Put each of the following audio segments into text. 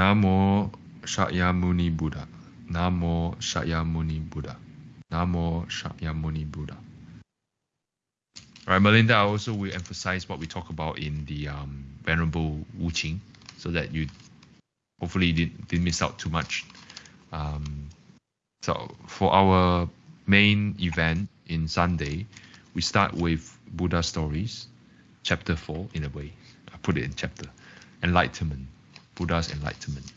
Namo Shakyamuni Buddha. Namo Shakyamuni Buddha. Namo Shakyamuni Buddha. All right, Melinda, I also will emphasize what we talk about in the um, Venerable Wu Qing so that you hopefully didn't, didn't miss out too much. Um, so for our main event in Sunday, we start with Buddha stories, chapter 4 in a way. I put it in chapter. Enlightenment, Buddha's enlightenment.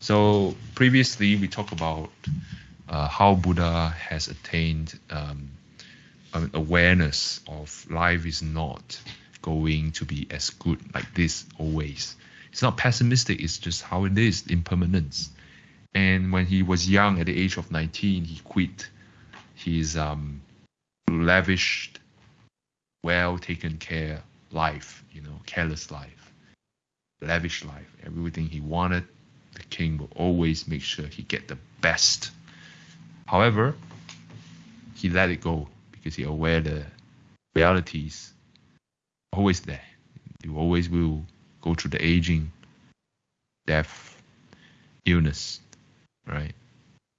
So previously we talked about uh, how Buddha has attained um, an awareness of life is not going to be as good like this always. It's not pessimistic, it's just how it is, impermanence. And when he was young, at the age of 19, he quit his um, lavished, well taken care life, you know, careless life, lavish life. Everything he wanted, the king will always make sure he get the best. However, he let it go because he aware the realities always there. You always will go through the aging, death, illness, right?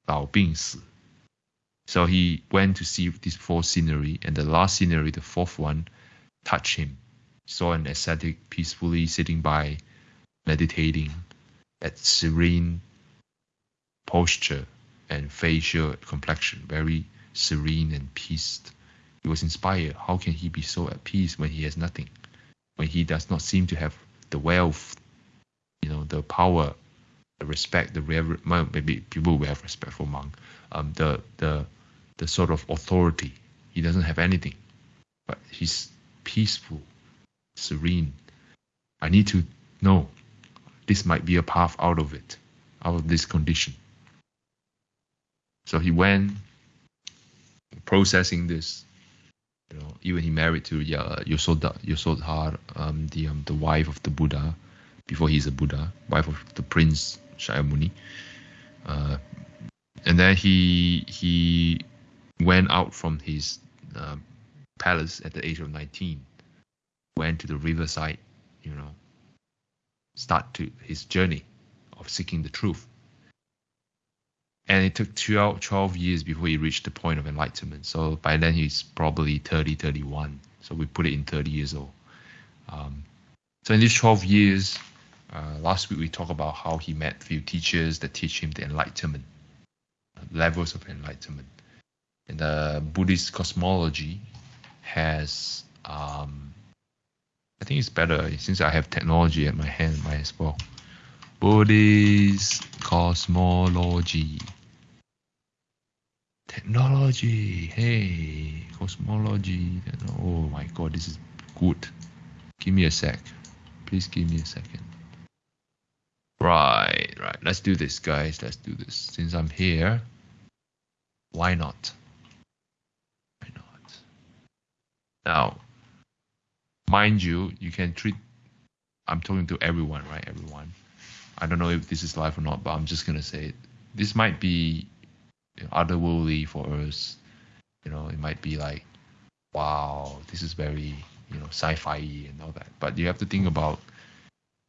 老病死. So he went to see these four scenery, and the last scenery, the fourth one, touched him. Saw an ascetic peacefully sitting by, meditating, at serene posture and facial complexion, very serene and peace. He was inspired. How can he be so at peace when he has nothing? When he does not seem to have the wealth, you know, the power, the respect, the rever- maybe people will have respect for monk, um, the the the sort of authority. He doesn't have anything, but he's peaceful, serene. I need to know this might be a path out of it, out of this condition. So he went processing this. You know, even he married to uh, Yasodha, Yasodhar, um, the um, the wife of the Buddha, before he's a Buddha, wife of the prince Shakyamuni. Uh, and then he he went out from his uh, palace at the age of 19, went to the riverside, you know, start to his journey of seeking the truth. And it took 12, 12 years before he reached the point of enlightenment. So by then he's probably 30, 31. So we put it in 30 years old. Um, so in these 12 years, uh, last week we talked about how he met few teachers that teach him the enlightenment, levels of enlightenment. And the Buddhist cosmology has, um, I think it's better since I have technology at my hand, might as well. Buddhist cosmology. Technology, hey, cosmology. Oh my god, this is good. Give me a sec. Please give me a second. Right, right. Let's do this, guys. Let's do this. Since I'm here, why not? Why not? Now, mind you, you can treat. I'm talking to everyone, right? Everyone. I don't know if this is live or not, but I'm just gonna say it. This might be otherworldly for us. You know, it might be like, wow, this is very you know sci-fi and all that. But you have to think about,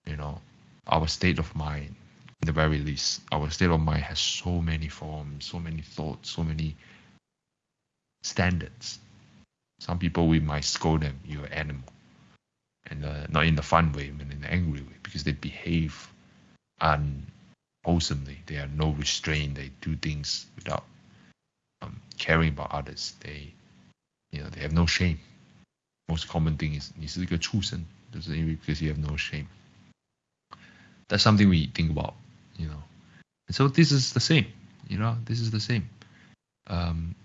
you know, our state of mind. In the very least, our state of mind has so many forms, so many thoughts, so many standards. Some people we might scold them, you're an animal, and uh, not in the fun way, but in the angry way, because they behave unwholesomely. They are no restraint. They do things without um, caring about others. They, you know, they have no shame. Most common thing is 你是一个畜生，就是因为 because you have no shame. That's something we think about, you know. And so this is the same, you know. This is the same. Um,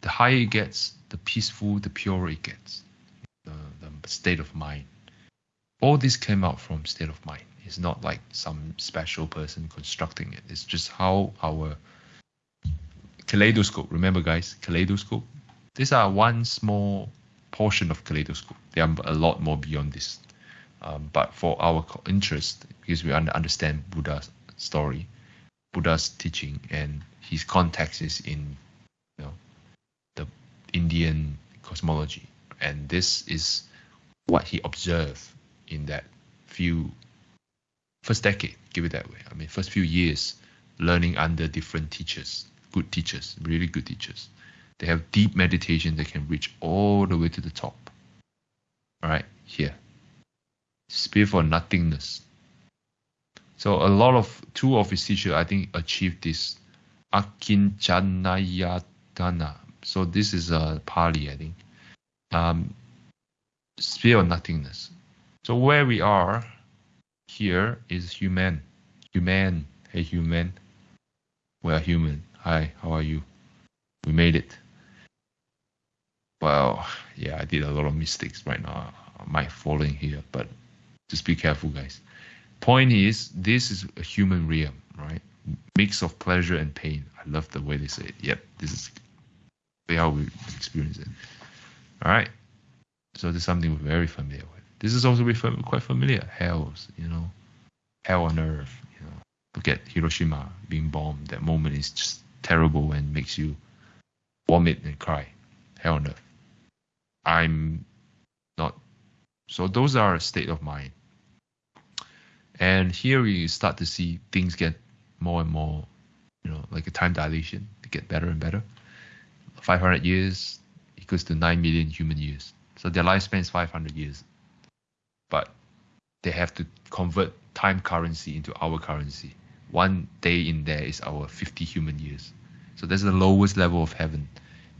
the higher it gets, the peaceful, the purer it gets. State of mind. All this came out from state of mind. It's not like some special person constructing it. It's just how our kaleidoscope. Remember, guys, kaleidoscope. These are one small portion of kaleidoscope. There are a lot more beyond this. Um, but for our interest, because we understand Buddha's story, Buddha's teaching, and his context is in, you know, the Indian cosmology, and this is what he observed in that few first decade, give it that way. I mean, first few years learning under different teachers, good teachers, really good teachers. They have deep meditation that can reach all the way to the top. All right, here. Spirit for nothingness. So a lot of two of his teachers, I think, achieved this Akinjanayatana. So this is a Pali, I think. Um, spirit of nothingness. So where we are here is human. Human. Hey, human. We are human. Hi, how are you? We made it. Well, yeah, I did a lot of mistakes right now. Might falling here, but just be careful, guys. Point is, this is a human realm, right? Mix of pleasure and pain. I love the way they say it. Yep, this is how we experience it. All right. So this is something we're very familiar with. This is also quite familiar. Hells, you know, hell on earth. You know, look at Hiroshima being bombed. That moment is just terrible and makes you vomit and cry. Hell on earth. I'm not. So those are a state of mind. And here we start to see things get more and more, you know, like a time dilation They get better and better. 500 years equals to 9 million human years. So their lifespan is 500 years. But they have to convert time currency into our currency. One day in there is our 50 human years. So that's the lowest level of heaven.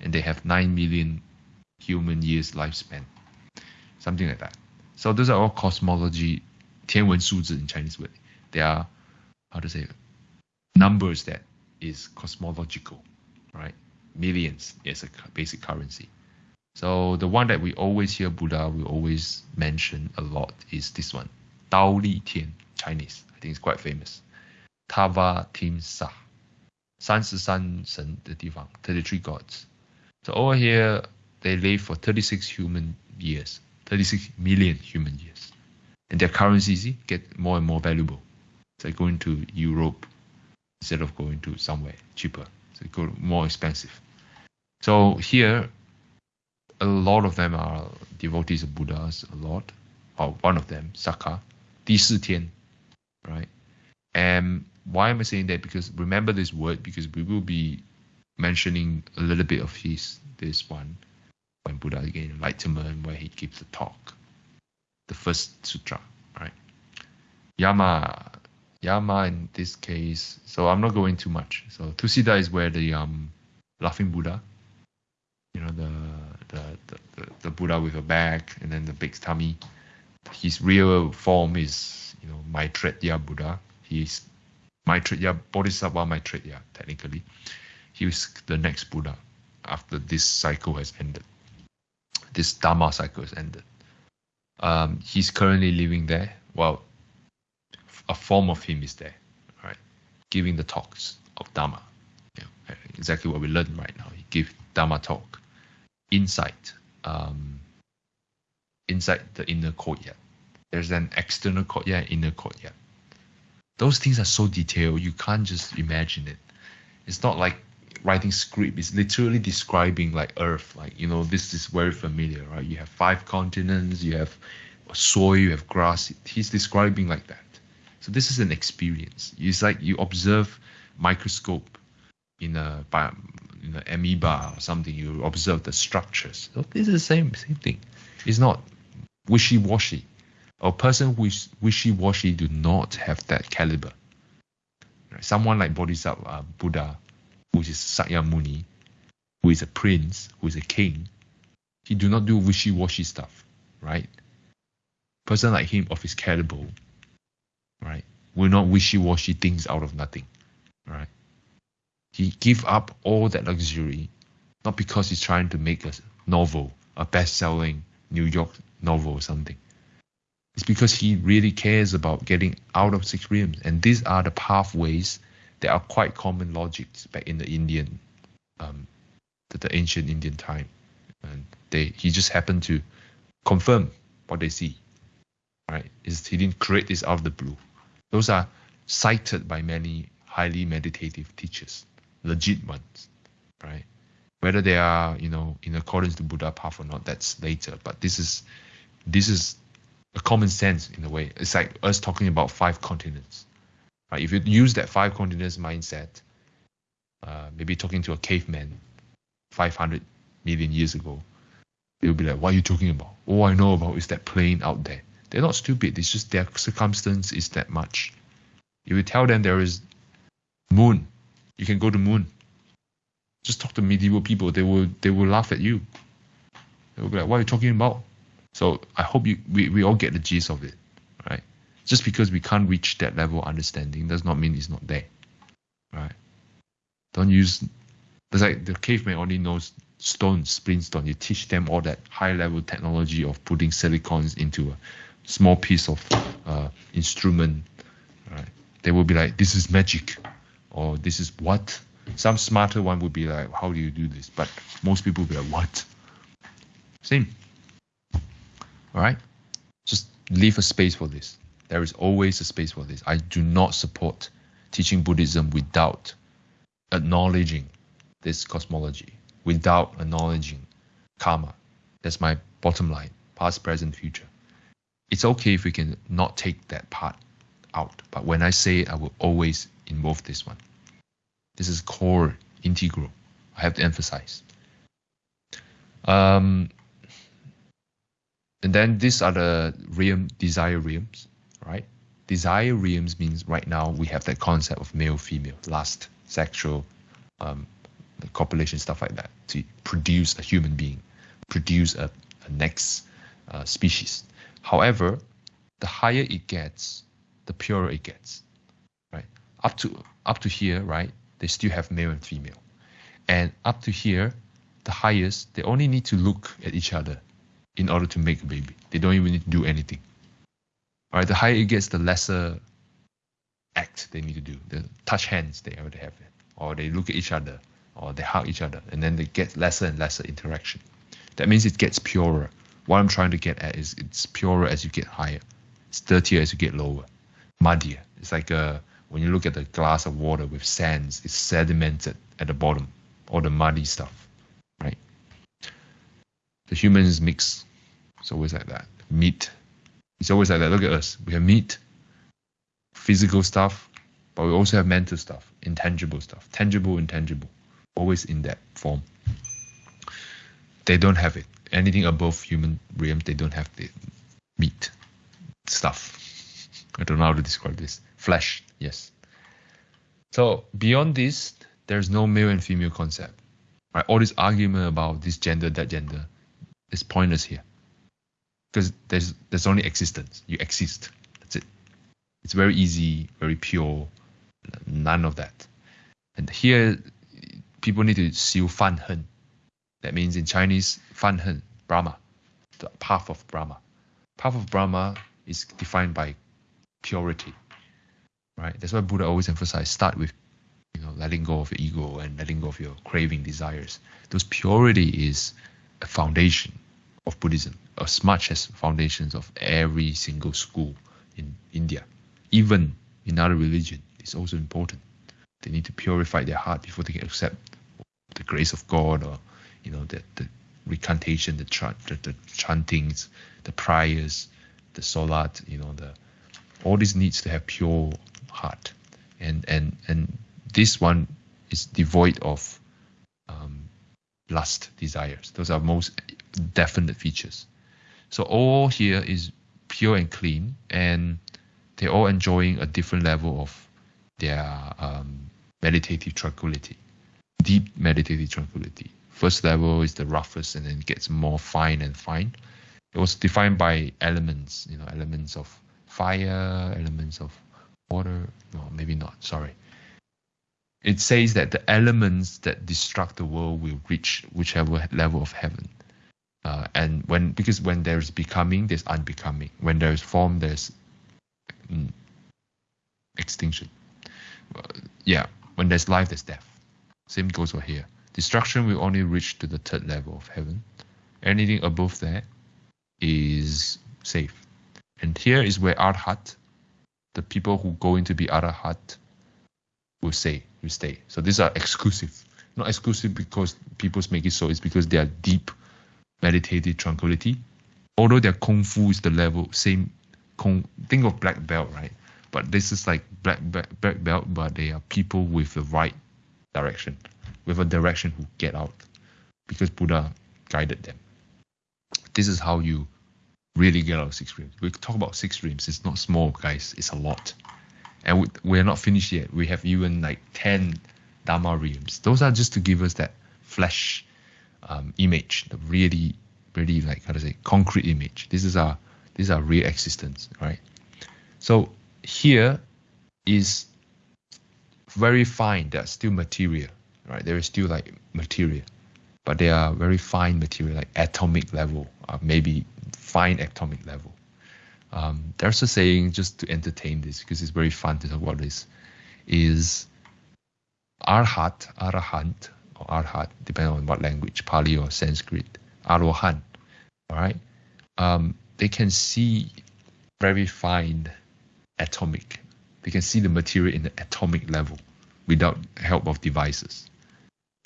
And they have 9 million human years lifespan. Something like that. So those are all cosmology, 天文数字 in Chinese word. They are, how to say, numbers that is cosmological, right? Millions is a basic currency. So the one that we always hear Buddha, we always mention a lot is this one, Dao Li Tian, Chinese. I think it's quite famous. Tavatimsa, 三十三神的地方 ,33 gods. So over here, they live for 36 human years, 36 million human years. And their currencies get more and more valuable. So going to Europe instead of going to somewhere cheaper. So go more expensive. So here, a lot of them are devotees of Buddhas, a lot. Or one of them, Sakka, Di Tian, right? And why am I saying that? Because remember this word, because we will be mentioning a little bit of his this one when Buddha again enlightenment, where he gives the talk, the first sutra, right? Yama, Yama in this case. So I'm not going too much. So Tusita is where the um, laughing Buddha, you know, the the, the, the Buddha with a bag and then the big tummy. His real form is, you know, Maitreya Buddha. He's Maitreya Bodhisattva Maitreya, technically. He was the next Buddha after this cycle has ended. This Dharma cycle has ended. Um, he's currently living there. Well, a form of him is there, right? Giving the talks of Dharma. Know, exactly what we learn right now. He gives Dharma talk inside, um, inside the inner courtyard. There's an external courtyard, inner courtyard. Those things are so detailed, you can't just imagine it. It's not like writing script. It's literally describing like Earth. Like you know, this is very familiar, right? You have five continents, you have soil, you have grass. He's describing like that. So this is an experience. It's like you observe microscope in a in an amoeba or something. You observe the structures. So this is the same same thing. It's not wishy-washy. A person who is wishy-washy do not have that caliber. Someone like Bodhisattva, uh, Buddha, who is Sakyamuni, who is a prince, who is a king, he do not do wishy-washy stuff, right? Person like him of his caliber, right, will not wishy-washy things out of nothing, right? He give up all that luxury, not because he's trying to make a novel, a best-selling New York novel or something. It's because he really cares about getting out of six realms, and these are the pathways that are quite common logics back in the Indian, um, the, the ancient Indian time, and they he just happened to confirm what they see, right? Is he didn't create this out of the blue. Those are cited by many highly meditative teachers, legit ones, right? Whether they are, you know, in accordance to Buddha path or not, that's later. But this is, this is a common sense in a way. It's like us talking about five continents. Right? If you use that five continents mindset, uh, maybe talking to a caveman 500 million years ago, they'll be like, what are you talking about? All I know about is that plane out there. They're not stupid. It's just their circumstance is that much. If you tell them there is moon, you can go to moon. Just talk to medieval people. They will they will laugh at you. They will be like, what are you talking about? So I hope you we, we all get the gist of it, right? Just because we can't reach that level of understanding does not mean it's not there. Right? Don't use it's like the caveman only knows stone, splint stone. You teach them all that high level technology of putting silicons into a small piece of uh, instrument. Right? They will be like, this is magic, or this is what. Some smarter one would be like, how do you do this? But most people will be like, what? Same. All right? Just leave a space for this. There is always a space for this. I do not support teaching Buddhism without acknowledging this cosmology without acknowledging karma. That's my bottom line, past, present, future. It's okay if we can not take that part out, but when I say I will always involve this one. This is core, integral. I have to emphasize. Um, and then these are the realm, desire realms, right? Desire realms means right now we have that concept of male, female, lust, sexual, um, copulation, stuff like that, to produce a human being, produce a, a next uh, species. However, the higher it gets, the purer it gets, right? Up to up to here, right? They still have male and female, and up to here, the highest, they only need to look at each other in order to make a baby. They don't even need to do anything. All right, the higher it gets, the lesser act they need to do. The touch hands they already have, or they look at each other, or they hug each other, and then they get lesser and lesser interaction. That means it gets purer. What I'm trying to get at is it's purer as you get higher. It's dirtier as you get lower, muddier. It's like a, uh, when you look at a glass of water with sands, it's sedimented at the bottom, all the muddy stuff, right? The humans mix. It's always like that. Meat. It's always like that. Look at us. We have meat, physical stuff, but we also have mental stuff, intangible stuff, tangible, intangible always in that form. They don't have it. Anything above human realm, they don't have the meat stuff. I don't know how to describe this. Flesh, yes. So beyond this, there's no male and female concept. Right? All this argument about this gender, that gender, is pointless here. Because there's there's only existence. You exist. That's it. It's very easy, very pure. None of that. And here, people need to seal fan hen. That means in Chinese, fan hen, Brahma, the path of Brahma. Path of Brahma is defined by purity, right? That's why Buddha always emphasized start with, you know, letting go of your ego and letting go of your craving desires. Those purity is a foundation of Buddhism, as much as foundations of every single school in India, even in other religion. It's also important. They need to purify their heart before they can accept the grace of God or you know the, the recantation, the, the, the chantings, the prayers, the salat, you know the all this needs to have pure heart, and and and this one is devoid of um, lust desires. Those are most definite features. So all here is pure and clean, and they're all enjoying a different level of their um, meditative tranquility deep meditative tranquility. First level is the roughest and then gets more fine and fine. It was defined by elements, you know, elements of fire, elements of water. No, maybe not. Sorry. It says that the elements that destruct the world will reach whichever level of heaven. Uh, and when because when there's becoming, there's unbecoming. When there's form, there's mm, extinction. Uh, yeah, when there's life, there's death. Same goes for here. Destruction will only reach to the third level of heaven. Anything above that is safe. And here is where Arhat, the people who go into be Arhat, will say, Will stay. So these are exclusive. Not exclusive because people make it so. It's because they are deep meditative tranquility, although their kung fu is the level same, kung, think of black belt, right? But this is like black, black black belt, but they are people with the right direction, with a direction who get out, because Buddha guided them. This is how you really get out of six realms. We talk about six realms. It's not small, guys. It's a lot, and we, we're not finished yet. We have even like ten Dharma realms. Those are just to give us that flesh um, image, the really, really like how to say concrete image. This is our this is our real existence, right? So here is very fine. That's still material, right? There is still like material, but they are very fine material, like atomic level, uh, maybe fine atomic level. Um, there's a saying just to entertain this because it's very fun to talk about this. Is arhat, arahant, or arhat, depending on what language, Pali or Sanskrit, arohan, all right? Um, they can see very fine atomic. They can see the material in the atomic level without help of devices.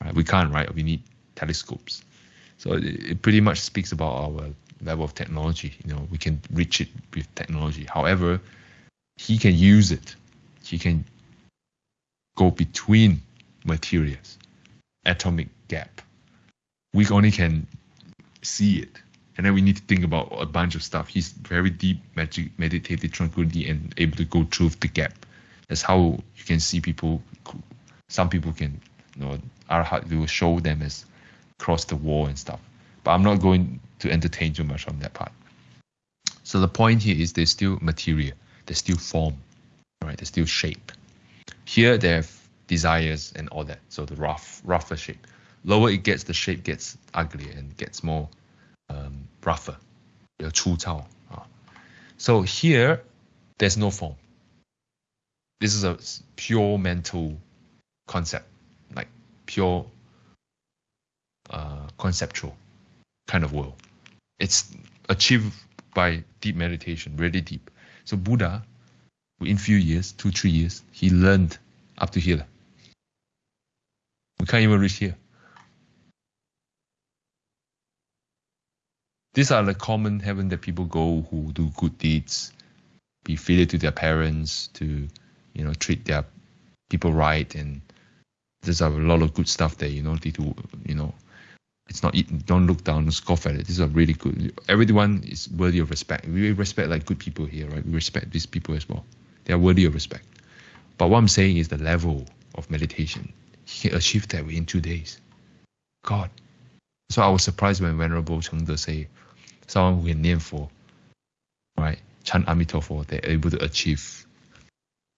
Right? We can't, right? We need telescopes. So it, pretty much speaks about our level of technology. You know, we can reach it with technology. However, he can use it. He can go between materials, atomic gap. We only can see it. And then we need to think about a bunch of stuff. He's very deep magic, meditative tranquility and able to go through the gap. That's how you can see people. Some people can, you know, our Arhat will show them as cross the wall and stuff. But I'm not going to entertain too much on that part. So the point here is there's still material, there's still form, right? There's still shape. Here they have desires and all that. So the rough, rougher shape. Lower it gets, the shape gets uglier and gets more um, rougher. So here, there's no form. This is a pure mental concept, like pure uh, conceptual kind of world. It's achieved by deep meditation, really deep. So Buddha, in few years, two, three years, he learned up to here. We can't even reach here. These are the common heaven that people go who do good deeds, be filial to their parents, to you know treat their people right, and there's a lot of good stuff there. You know, need to you know, it's not don't look down, and scoff at it. These are really good. Everyone is worthy of respect. We respect like good people here, right? We respect these people as well. They are worthy of respect. But what I'm saying is the level of meditation. He achieved that within two days. God. So I was surprised when Venerable Chengde say, someone who can name for, right, Chan Amitabha, they're able to achieve,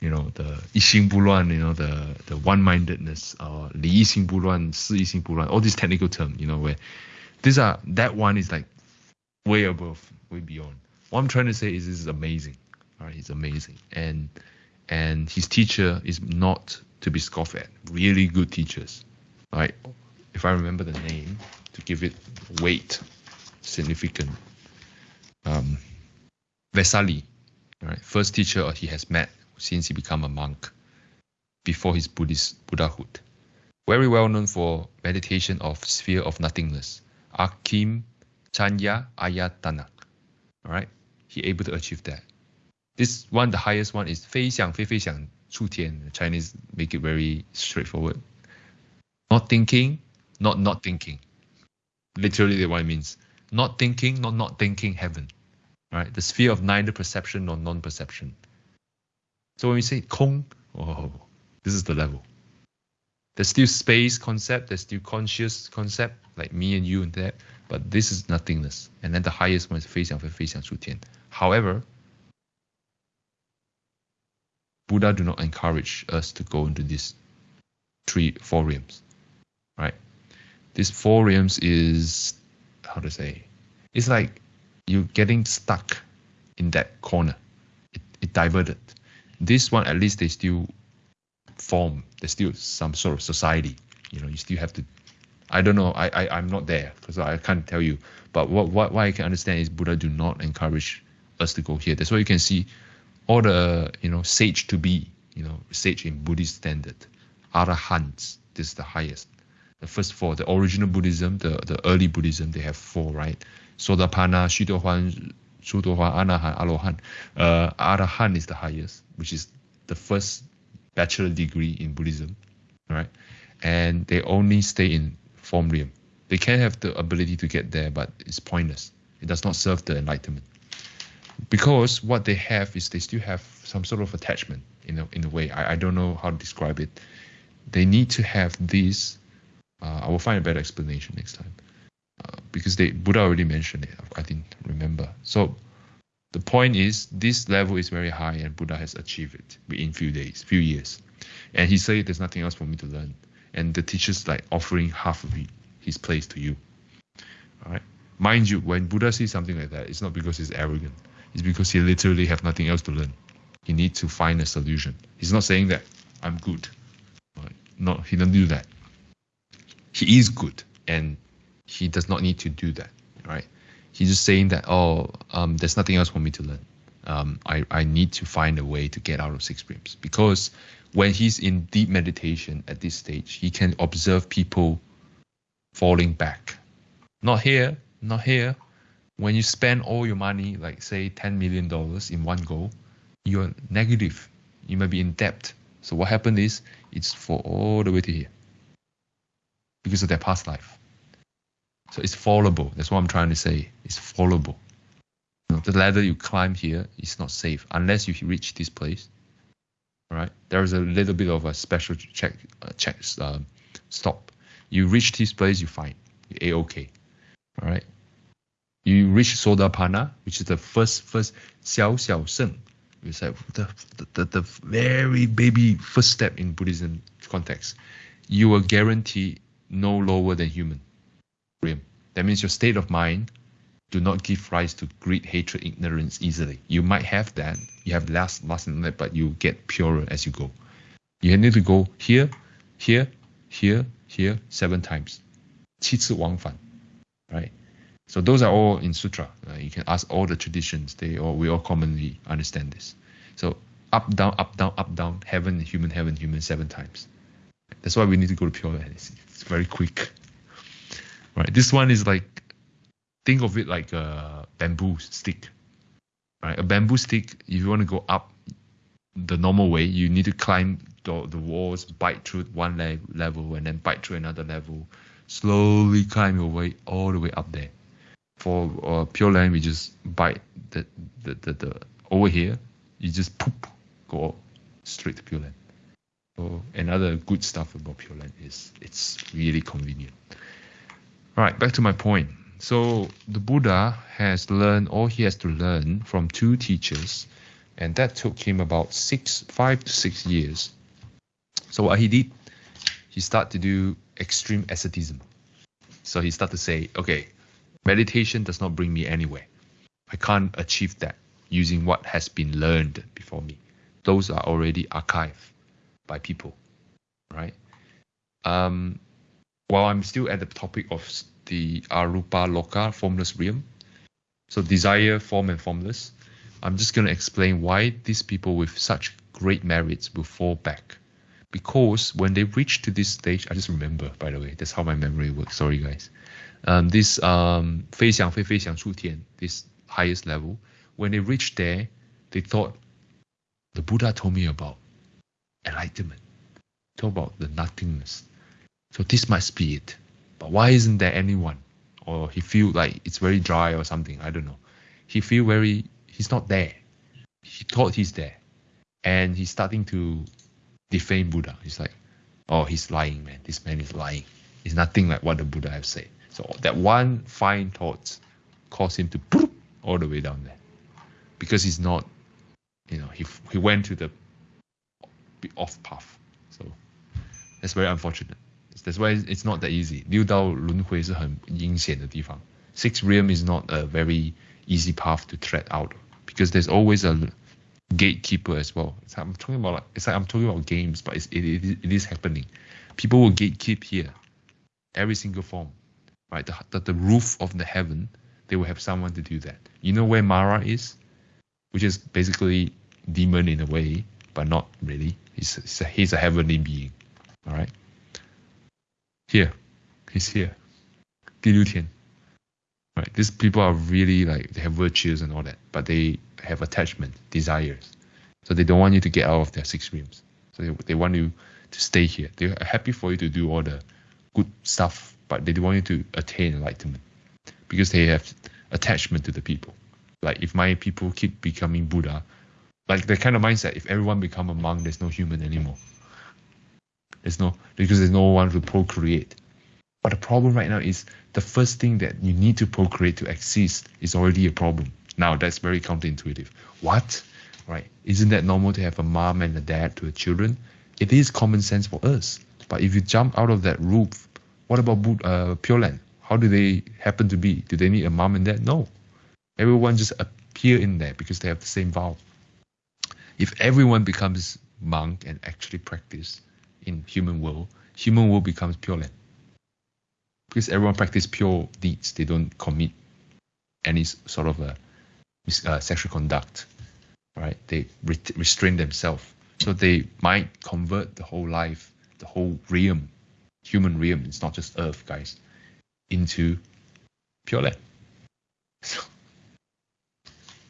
you know, the 一心不乱, you know, the the one-mindedness, or 理一心不乱,事一心不乱, all these technical terms, you know, where these are, that one is like way above, way beyond. What I'm trying to say is this is amazing, right? It's amazing. And, and his teacher is not to be scoffed at. Really good teachers, right? If I remember the name to give it weight, significant. Um, Vesali, right? First teacher he has met since he became a monk before his Buddhist Buddhahood. Very well known for meditation of sphere of nothingness. Akim Chanya Ayatana. All right, he able to achieve that. This one, the highest one is 飞翔飞飞翔出天. Chinese make it very straightforward. Not thinking, not not thinking. Literally, what it means not thinking, not not thinking heaven, right? The sphere of neither perception nor non-perception. So when we say Kong, oh, this is the level. There's still space concept, there's still conscious concept, like me and you and that, but this is nothingness. And then the highest one is 非想非非想处天. However, Buddha do not encourage us to go into these three four realms, right? These four realms is how to say, it's like you're getting stuck in that corner. It, it diverted this one at least they still form there's still some sort of society. You know you still have to i don't know i, I i'm not there because i can't tell you. But what, what what i can understand is buddha do not encourage us to go here. That's why you can see all the you know sage to be you know sage in buddhist standard. Arahants this is the highest. The first four, the original Buddhism, the, the early Buddhism, they have four, right? Sotapanna, Shidohuan, Shudohuan, Anahan, Alohan. Uh, Arahan is the highest, which is the first bachelor degree in Buddhism, right? And they only stay in form realm. They can have the ability to get there, but it's pointless. It does not serve the enlightenment. Because what they have is they still have some sort of attachment in a, in a way. I, I don't know how to describe it. They need to have this. Uh, I will find a better explanation next time. Because they Buddha already mentioned it. I didn't remember. So the point is this level is very high and Buddha has achieved it within few days, few years. And he said there's nothing else for me to learn. And the teacher's like offering half of his place to you. All right. Mind you, when Buddha says something like that, it's not because he's arrogant. It's because he literally have nothing else to learn. He needs to find a solution. He's not saying that I'm good. Right? No, he don't do that. He is good, and he does not need to do that. Right? He's just saying that oh, um, there's nothing else for me to learn. Um, I, I need to find a way to get out of six realms because when he's in deep meditation at this stage, he can observe people falling back. Not here, not here. When you spend all your money, like say $10 million in one go, you're negative. You might be in debt. So what happened is it's for all the way to here because of their past life. So it's fallable. That's what I'm trying to say. It's fallable. You know, the ladder you climb here is not safe unless you reach this place. All right. There is a little bit of a special check, uh, check uh, stop. You reach this place, you find a okay. All right. You reach Sotapanna, which is the first first Xiao Xiao Sheng. It's like the, the, the very baby first step in Buddhism context. You are guaranteed no lower than human. That means your state of mind do not give rise to greed, hatred, ignorance easily. You might have that. You have less, less in that, but you get purer as you go. You need to go here, here, here, here seven times. 七次往返, right? So those are all in sutra. Uh, you can ask all the traditions. They all we all commonly understand this. So up down up down up down heaven human heaven human seven times. That's why we need to go to Pure Land. It's, it's very quick. Right. This one is like think of it like a bamboo stick. Right. A bamboo stick. If you want to go up the normal way, you need to climb the, the walls, bite through one le- level, and then bite through another level. Slowly climb your way all the way up there for uh, Pure Land, we just bite the, the, the, the over here, you just poop, go straight to Pure Land. So another good stuff about Pure Land is it's really convenient. Right, back to my point. So the Buddha has learned all he has to learn from two teachers, and that took him about six, five to six years. So what he did, he started to do extreme asceticism. So he started to say, okay, Meditation does not bring me anywhere. I can't achieve that using what has been learned before me. Those are already archived by people, right? Um, while I'm still at the topic of the Arupa Loka, formless realm, so desire, form, and formless, I'm just going to explain why these people with such great merits will fall back. Because when they reach to this stage, I just remember, by the way, that's how my memory works. Sorry, guys. Um, this um, 非想非非想处天, this highest level, when they reached there, they thought, the Buddha told me about enlightenment, told about the nothingness, so this must be it. But why isn't there anyone? Or he feel like it's very dry or something. I don't know. He feel very he's not there. He thought he's there, and he's starting to defame Buddha. He's like, oh, he's lying, man. This man is lying. It's nothing like what the Buddha have said. So that one fine thought caused him to boop, all the way down there because he's not, you know, he he went to the off path. So that's very unfortunate. That's why it's not that easy. 六道轮回是很阴险的地方. Six realm is not a very easy path to tread out because there's always a gatekeeper as well. It's, I'm talking about like, it's like I'm talking about games, but it's, it, it, it is happening. People will gatekeep here, every single form right? The, the, the roof of the heaven, they will have someone to do that. You know where Mara is? Which is basically demon in a way, but not really. He's, he's, a, he's a heavenly being. All right. Here, he's here. 第六天. Right. Right? These people are really like they have virtues and all that, but they have attachment, desires. So they don't want you to get out of their six realms. So they, they want you to stay here. They're happy for you to do all the good stuff, but they don't want you to attain enlightenment because they have attachment to the people. Like if my people keep becoming Buddha, like the kind of mindset, if everyone become a monk, there's no human anymore. There's no because there's no one to procreate. But the problem right now is the first thing that you need to procreate to exist is already a problem. Now that's very counterintuitive. What? Right? Isn't that normal to have a mom and a dad to a children? It is common sense for us. But if you jump out of that roof, what about uh, Pure Land? How do they happen to be? Do they need a mom and dad? No. Everyone just appear in there because they have the same vow. If everyone becomes monk and actually practice in human world, human world becomes pure land. Because everyone practice pure deeds, they don't commit any sort of a uh, sexual conduct, right? They re- restrain themselves, so they might convert the whole life, the whole realm, human realm. It's not just Earth, guys, into pure land. So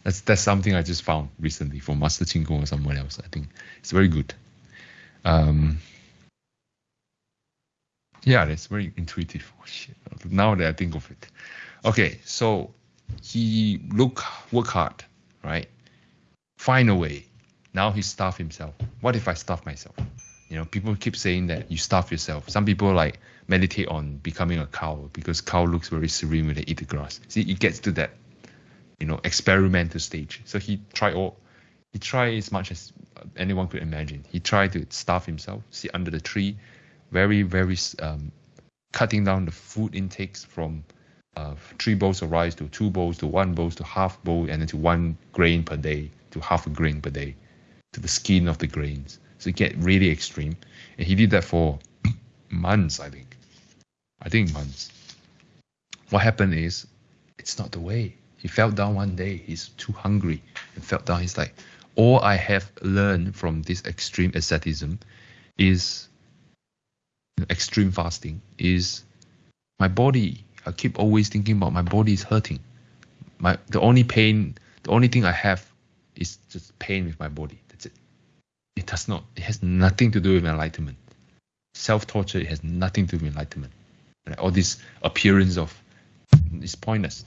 that's that's something I just found recently from Master Chin Kung or someone else. I think it's very good. Um, yeah, that's very intuitive. Oh, shit. Now that I think of it. Okay, so he look work hard, right? Find a way. Now he starve himself. What if I starve myself? You know, people keep saying that you starve yourself. Some people like meditate on becoming a cow because cow looks very serene when they eat the grass. See, it gets to that, you know, experimental stage. So he tried all, he tried as much as anyone could imagine. He tried to starve himself, sit under the tree, very very um, cutting down the food intakes from uh, three bowls of rice to two bowls to one bowl to half bowl and then to one grain per day to half a grain per day to the skin of the grains. So it get really extreme, and he did that for months, I think. I think months. What happened is, it's not the way. He fell down one day. He's too hungry and fell down. He's like, all I have learned from this extreme asceticism is extreme fasting is my body. I keep always thinking about my body is hurting. My the only pain, the only thing I have is just pain with my body. That's it. It does not. It has nothing to do with enlightenment. Self torture. It has nothing to do with enlightenment. All this appearance of is pointless.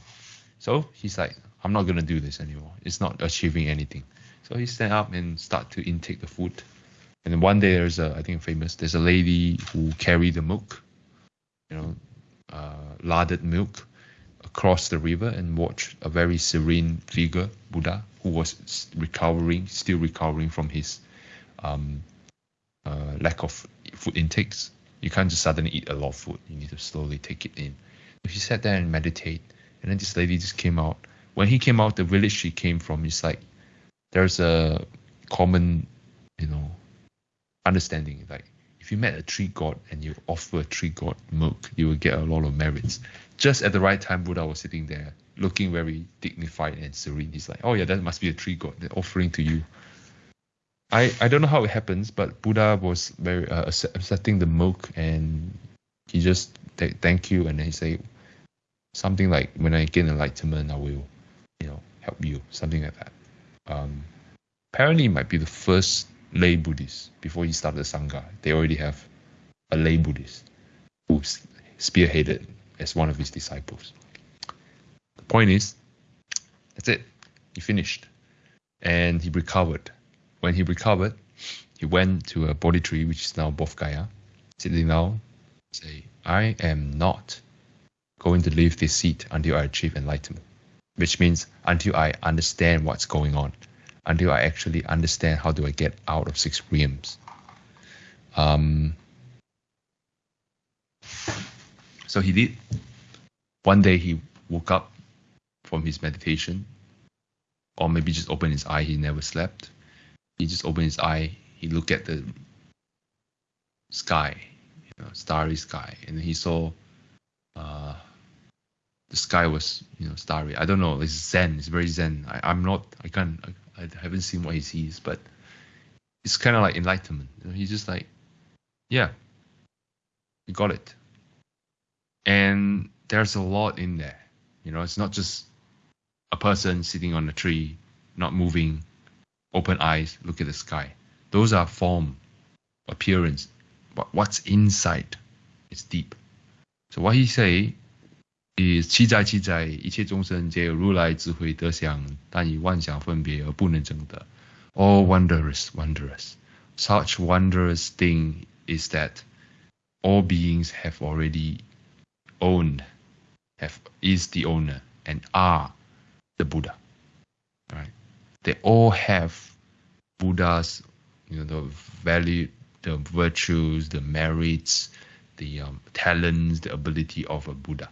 So he's like, I'm not gonna do this anymore. It's not achieving anything. So he stand up and start to intake the food and one day there's a, I think famous, there's a lady who carried the milk, you know, uh, larded milk across the river and watched a very serene figure, Buddha, who was recovering, still recovering from his um, uh, lack of food intakes. You can't just suddenly eat a lot of food. You need to slowly take it in. He sat there and meditate, and then this lady just came out. When he came out, the village she came from is like there's a common, understanding. Like if you met a tree god and you offer a tree god milk, you will get a lot of merits. Just at the right time, Buddha was sitting there, looking very dignified and serene. He's like, "Oh yeah, that must be a tree god. They're offering to you." I I don't know how it happens, but Buddha was very uh, accepting the milk, and he just th- thank you, and then he say something like, "When I gain enlightenment, I will, you know, help you." Something like that. Um, apparently, it might be the first lay Buddhists before he started the Sangha. They already have a lay Buddhist who spearheaded as one of his disciples. The point is, that's it. He finished. And he recovered. When he recovered, he went to a Bodhi tree, which is now Bodh sitting down, say, I am not going to leave this seat until I achieve enlightenment, which means until I understand what's going on until I actually understand how do I get out of six realms. Um, so he did. One day he woke up from his meditation, or maybe just opened his eye. He never slept. He just opened his eye. He looked at the sky, you know, starry sky, and he saw uh, the sky was, you know, starry. I don't know. It's zen. It's very zen. I, am not. I can't. I haven't seen what he sees, but it's kind of like enlightenment. You know, he's just like, yeah, you got it. And there's a lot in there. You know, it's not just a person sitting on a tree, not moving, open eyes, look at the sky. Those are form, appearance. But what's inside is deep. So what he say is 七在七在，一切众生皆有如来智慧德相，但以妄想分别而不能证得。Oh, wondrous, wondrous. Such wondrous thing is that all beings have already owned, have is the owner, and are the Buddha. Right? They all have Buddha's, you know, the value, the virtues, the merits, the um, talents, the ability of a Buddha.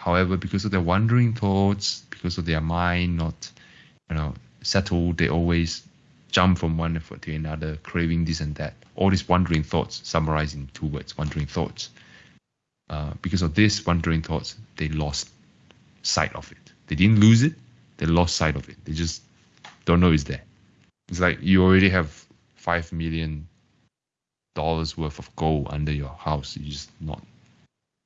However, because of their wandering thoughts, because of their mind not, you know, settled, they always jump from one effort to another, craving this and that. All these wandering thoughts, summarized in two words, wandering thoughts. Uh, because of this wandering thoughts, they lost sight of it. They didn't lose it, they lost sight of it. They just don't know it's there. It's like you already have five million dollars worth of gold under your house. You just not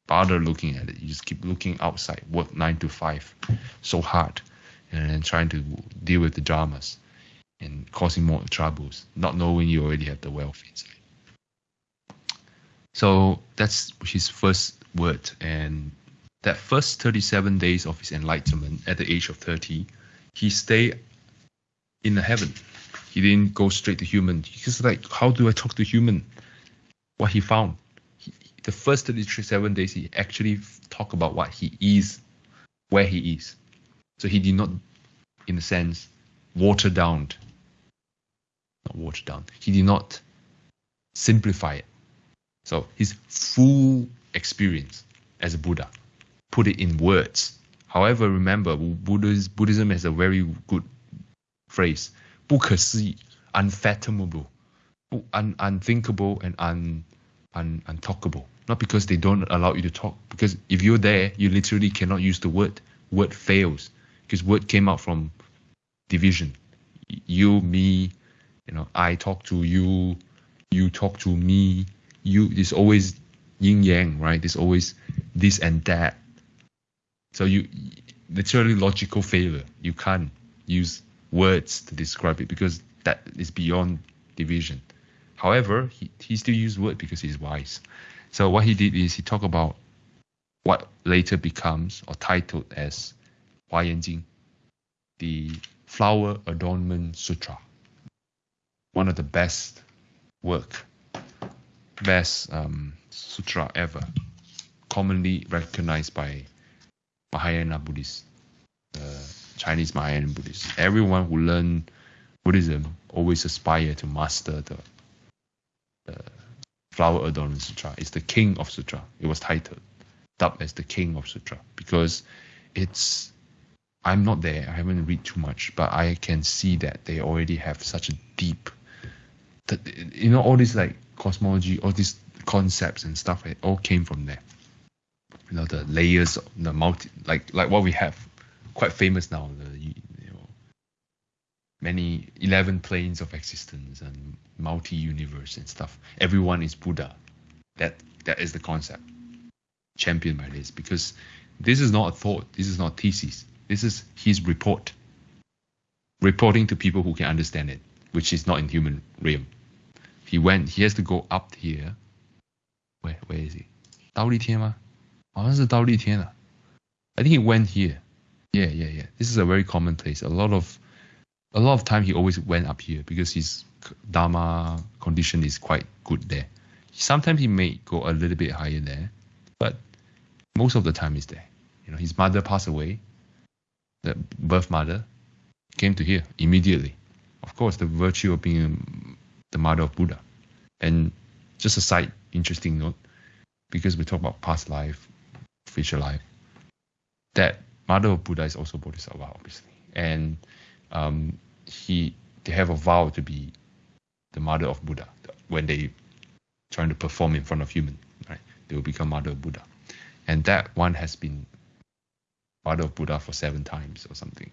bother looking at it. You just keep looking outside, work nine to five, so hard, and then trying to deal with the dramas and causing more troubles, not knowing you already have the wealth inside. So that's his first word. And that first 37 days of his enlightenment at the age of 30, he stayed in the heaven. He didn't go straight to human. Because like, how do I talk to human? What he found He, the first 37 days, he actually talk about what he is, where he is. So he did not, in a sense, water down. Not water down. He did not simplify it. So his full experience as a Buddha, put it in words. However, remember, Buddhism has a very good phrase, 不可思议, unfathomable, un, unthinkable and un, un, untalkable. Not because they don't allow you to talk, because if you're there, you literally cannot use the word. Word fails because word came out from division. You, me, you know, I talk to you, you talk to me. You, there's always yin yang, right? There's always this and that. So you, literally logical failure. You can't use words to describe it because that is beyond division. However, he, he still used word because he's wise. So what he did is he talked about what later becomes or titled as Hua Yan Jing, the Flower Adornment Sutra. One of the best work, best um, sutra ever, commonly recognized by Mahayana Buddhists. Uh, Chinese Mahayana Buddhists. Everyone who learn Buddhism always aspire to master the, the Flower Adornment Sutra. It's the King of Sutra. It was titled, dubbed as the King of Sutra because it's. I'm not there. I haven't read too much, but I can see that they already have such a deep. You know all these like cosmology, all these concepts and stuff. It all came from there. You know the layers, of the multi, like like what we have quite famous now. The, many 11 planes of existence and multi-universe and stuff everyone is buddha that that is the concept championed by this because this is not a thought this is not thesis this is his report reporting to people who can understand it which is not in human realm he went he has to go up here where where is he 忉利天吗？好像是忉利天啊。I oh, ah. think he went here. Yeah, yeah, yeah. This is a very common place. A lot of a lot of time he always went up here because his dharma condition is quite good there. Sometimes he may go a little bit higher there, but most of the time he's there. You know, his mother passed away. The birth mother came to here immediately. Of course, the virtue of being the mother of Buddha. And just a side interesting note, because we talk about past life, future life, that mother of Buddha is also Bodhisattva, obviously, and um, he they have a vow to be the mother of Buddha when they trying to perform in front of human, right? They will become mother of Buddha, and that one has been mother of Buddha for seven times or something.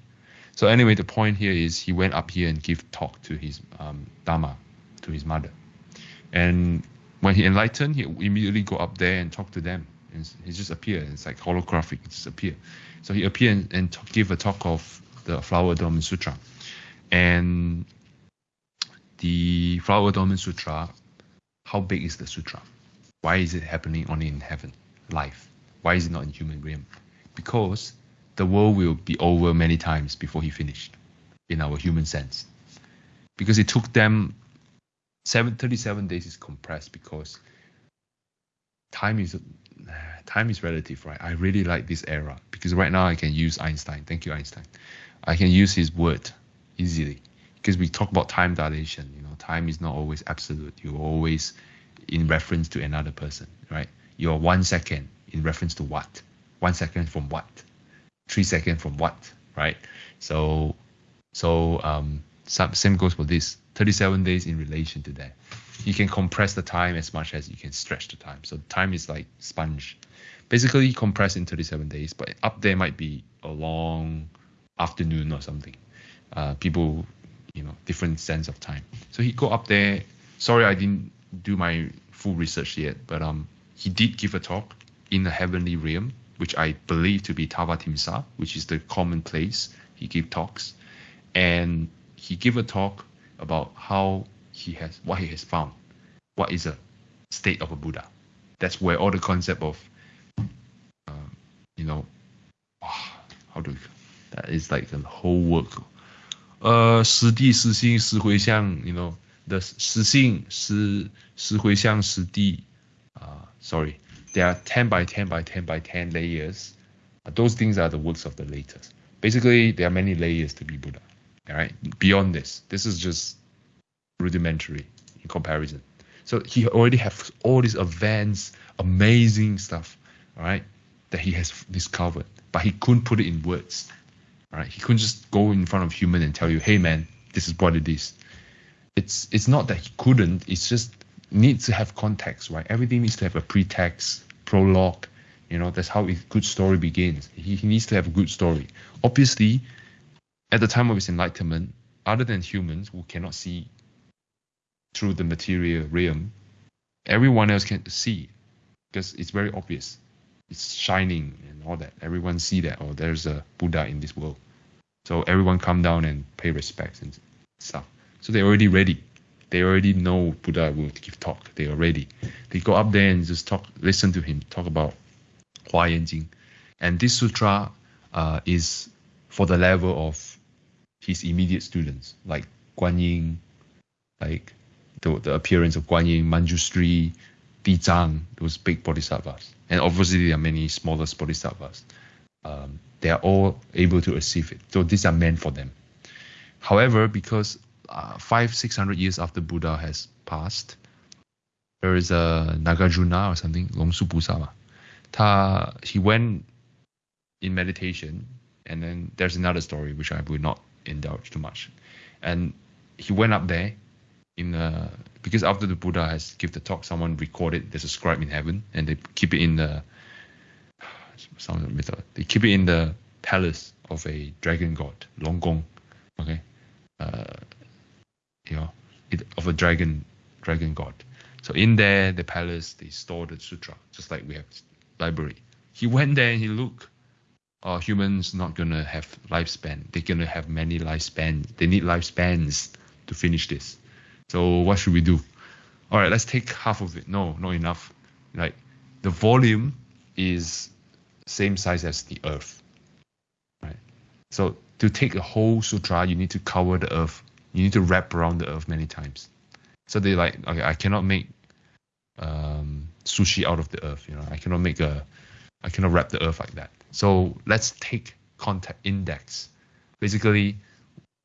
So anyway, the point here is he went up here and give talk to his um, Dharma, to his mother, and when he enlightened, he immediately go up there and talk to them. And he just appeared. It's like holographic. It just appeared. So he appeared and, and give a talk of the Flower Adornment Sutra. And the Flower Adornment Sutra, how big is the sutra? Why is it happening only in heaven, life? Why is it not in human realm? Because the world will be over many times before he finished, in our human sense. Because it took them seven, 37 days is compressed because time is time is relative, right? I really like this era because right now I can use Einstein. Thank you, Einstein. I can use his word easily because we talk about time dilation. You know, time is not always absolute. You're always in reference to another person, right? You're one second in reference to what? One second from what? Three seconds from what? Right? So, so um, same goes for this. 37 days in relation to that. You can compress the time as much as you can stretch the time. So time is like sponge. Basically compressed in 37 days, but up there might be a long afternoon or something. Uh, people, you know, different sense of time. So he go up there. Sorry, I didn't do my full research yet, but um, he did give a talk in the heavenly realm, which I believe to be Tavatimsa, which is the common place he give talks, and he gave a talk about how he has what he has found, what is a state of a Buddha. That's where all the concept of, uh, you know, how do we, that is like the whole work Uh, 实地实心实回向, you know, the 实性实实回向实地, uh, sorry, there are 10 by 10 by 10 by 10 layers. Those things are the works of the latest. Basically, there are many layers to be Buddha. All right. Beyond this, this is just rudimentary in comparison. So he already has all this advanced, amazing stuff, all right, that he has discovered, but he couldn't put it in words. Right. He couldn't just go in front of human and tell you, hey man, this is what it is. It's it's not that he couldn't. It's just needs to have context, right? Everything needs to have a pretext, prologue. You know, that's how a good story begins. He, he needs to have a good story. Obviously, at the time of his enlightenment, other than humans who cannot see through the material realm, everyone else can see because it's very obvious. It's shining and all that. Everyone see that, oh, there's a Buddha in this world. So everyone come down and pay respects and stuff. So they're already ready. They already know Buddha will give talk. They are ready. They go up there and just talk, listen to him talk about Hua Yan Jing. And this sutra uh, is for the level of his immediate students, like Guan Yin, like the, the appearance of Guan Yin, Manjushri, Di Zhang, those big bodhisattvas. And obviously there are many smaller bodhisattvas. Um, they are all able to receive it. So these are meant for them. However, because uh, five, six hundred years after Buddha has passed, there is a Nagarjuna or something, Longsu Busa. Ta, he went in meditation, and then there's another story which I will not indulge too much. And he went up there in because after the Buddha has give the talk, someone recorded. There's a scribe in heaven, and they keep it in the some They keep it in the palace of a dragon god, Longgong. Okay, uh, you know, it, of a dragon dragon god. So in there, the palace, they store the sutra, just like we have library. He went there and he looked humans not gonna have lifespan. They're gonna have many lifespans. They need lifespans to finish this. So what should we do? All right, let's take half of it. No, not enough. Like the volume is same size as the Earth. Right. So to take a whole sutra, you need to cover the Earth. You need to wrap around the Earth many times. So they like, okay, I cannot make um, sushi out of the Earth. You know, I cannot make a, I cannot wrap the Earth like that. So let's take contact index. Basically,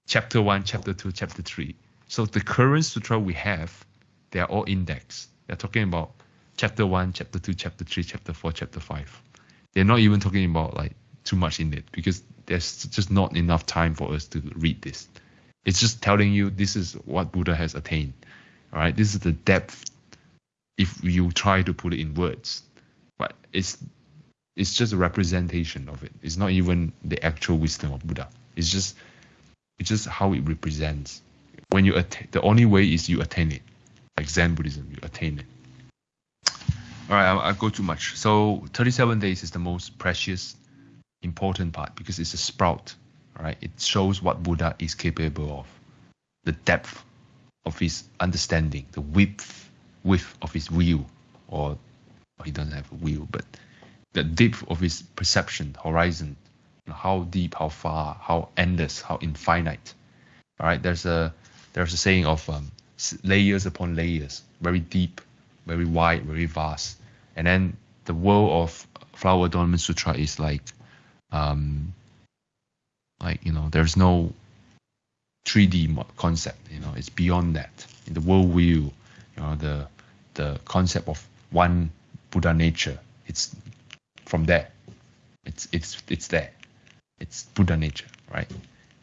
chapter one, chapter two, chapter three. So the current sutra we have, they are all indexed. They're talking about chapter one, chapter two, chapter three, chapter four, chapter five. They're not even talking about like too much in it because there's just not enough time for us to read this. It's just telling you this is what Buddha has attained. All right, this is the depth. If you try to put it in words, but it's it's just a representation of it. It's not even the actual wisdom of Buddha. It's just it's just how it represents. When you attain, the only way is you attain it. Like Zen Buddhism, you attain it. All right, I, go too much. So 37 days is the most precious, important part because it's a sprout. All right, it shows what Buddha is capable of, the depth of his understanding, the width, width of his will, or he doesn't have a will, but the depth of his perception, horizon, how deep, how far, how endless, how infinite. All right, there's a there's a saying of um, layers upon layers, very deep, very wide, very vast. And then the world of Flower Adornment Sutra is like, um, like you know, there's no 3D concept. You know, it's beyond that. In the world view, you know, the the concept of one Buddha nature, it's from there. It's it's it's there. It's Buddha nature, right?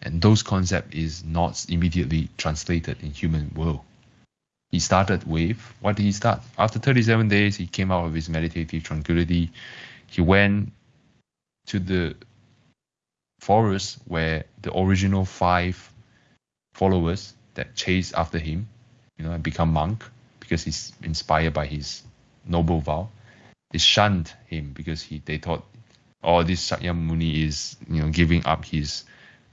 And those concept is not immediately translated in human world. He started with what did he start? After 37 days, he came out of his meditative tranquility. He went to the forest where the original five followers that chased after him, you know, and become monk because he's inspired by his noble vow. They shunned him because he they thought, oh, this Shakyamuni is you know giving up his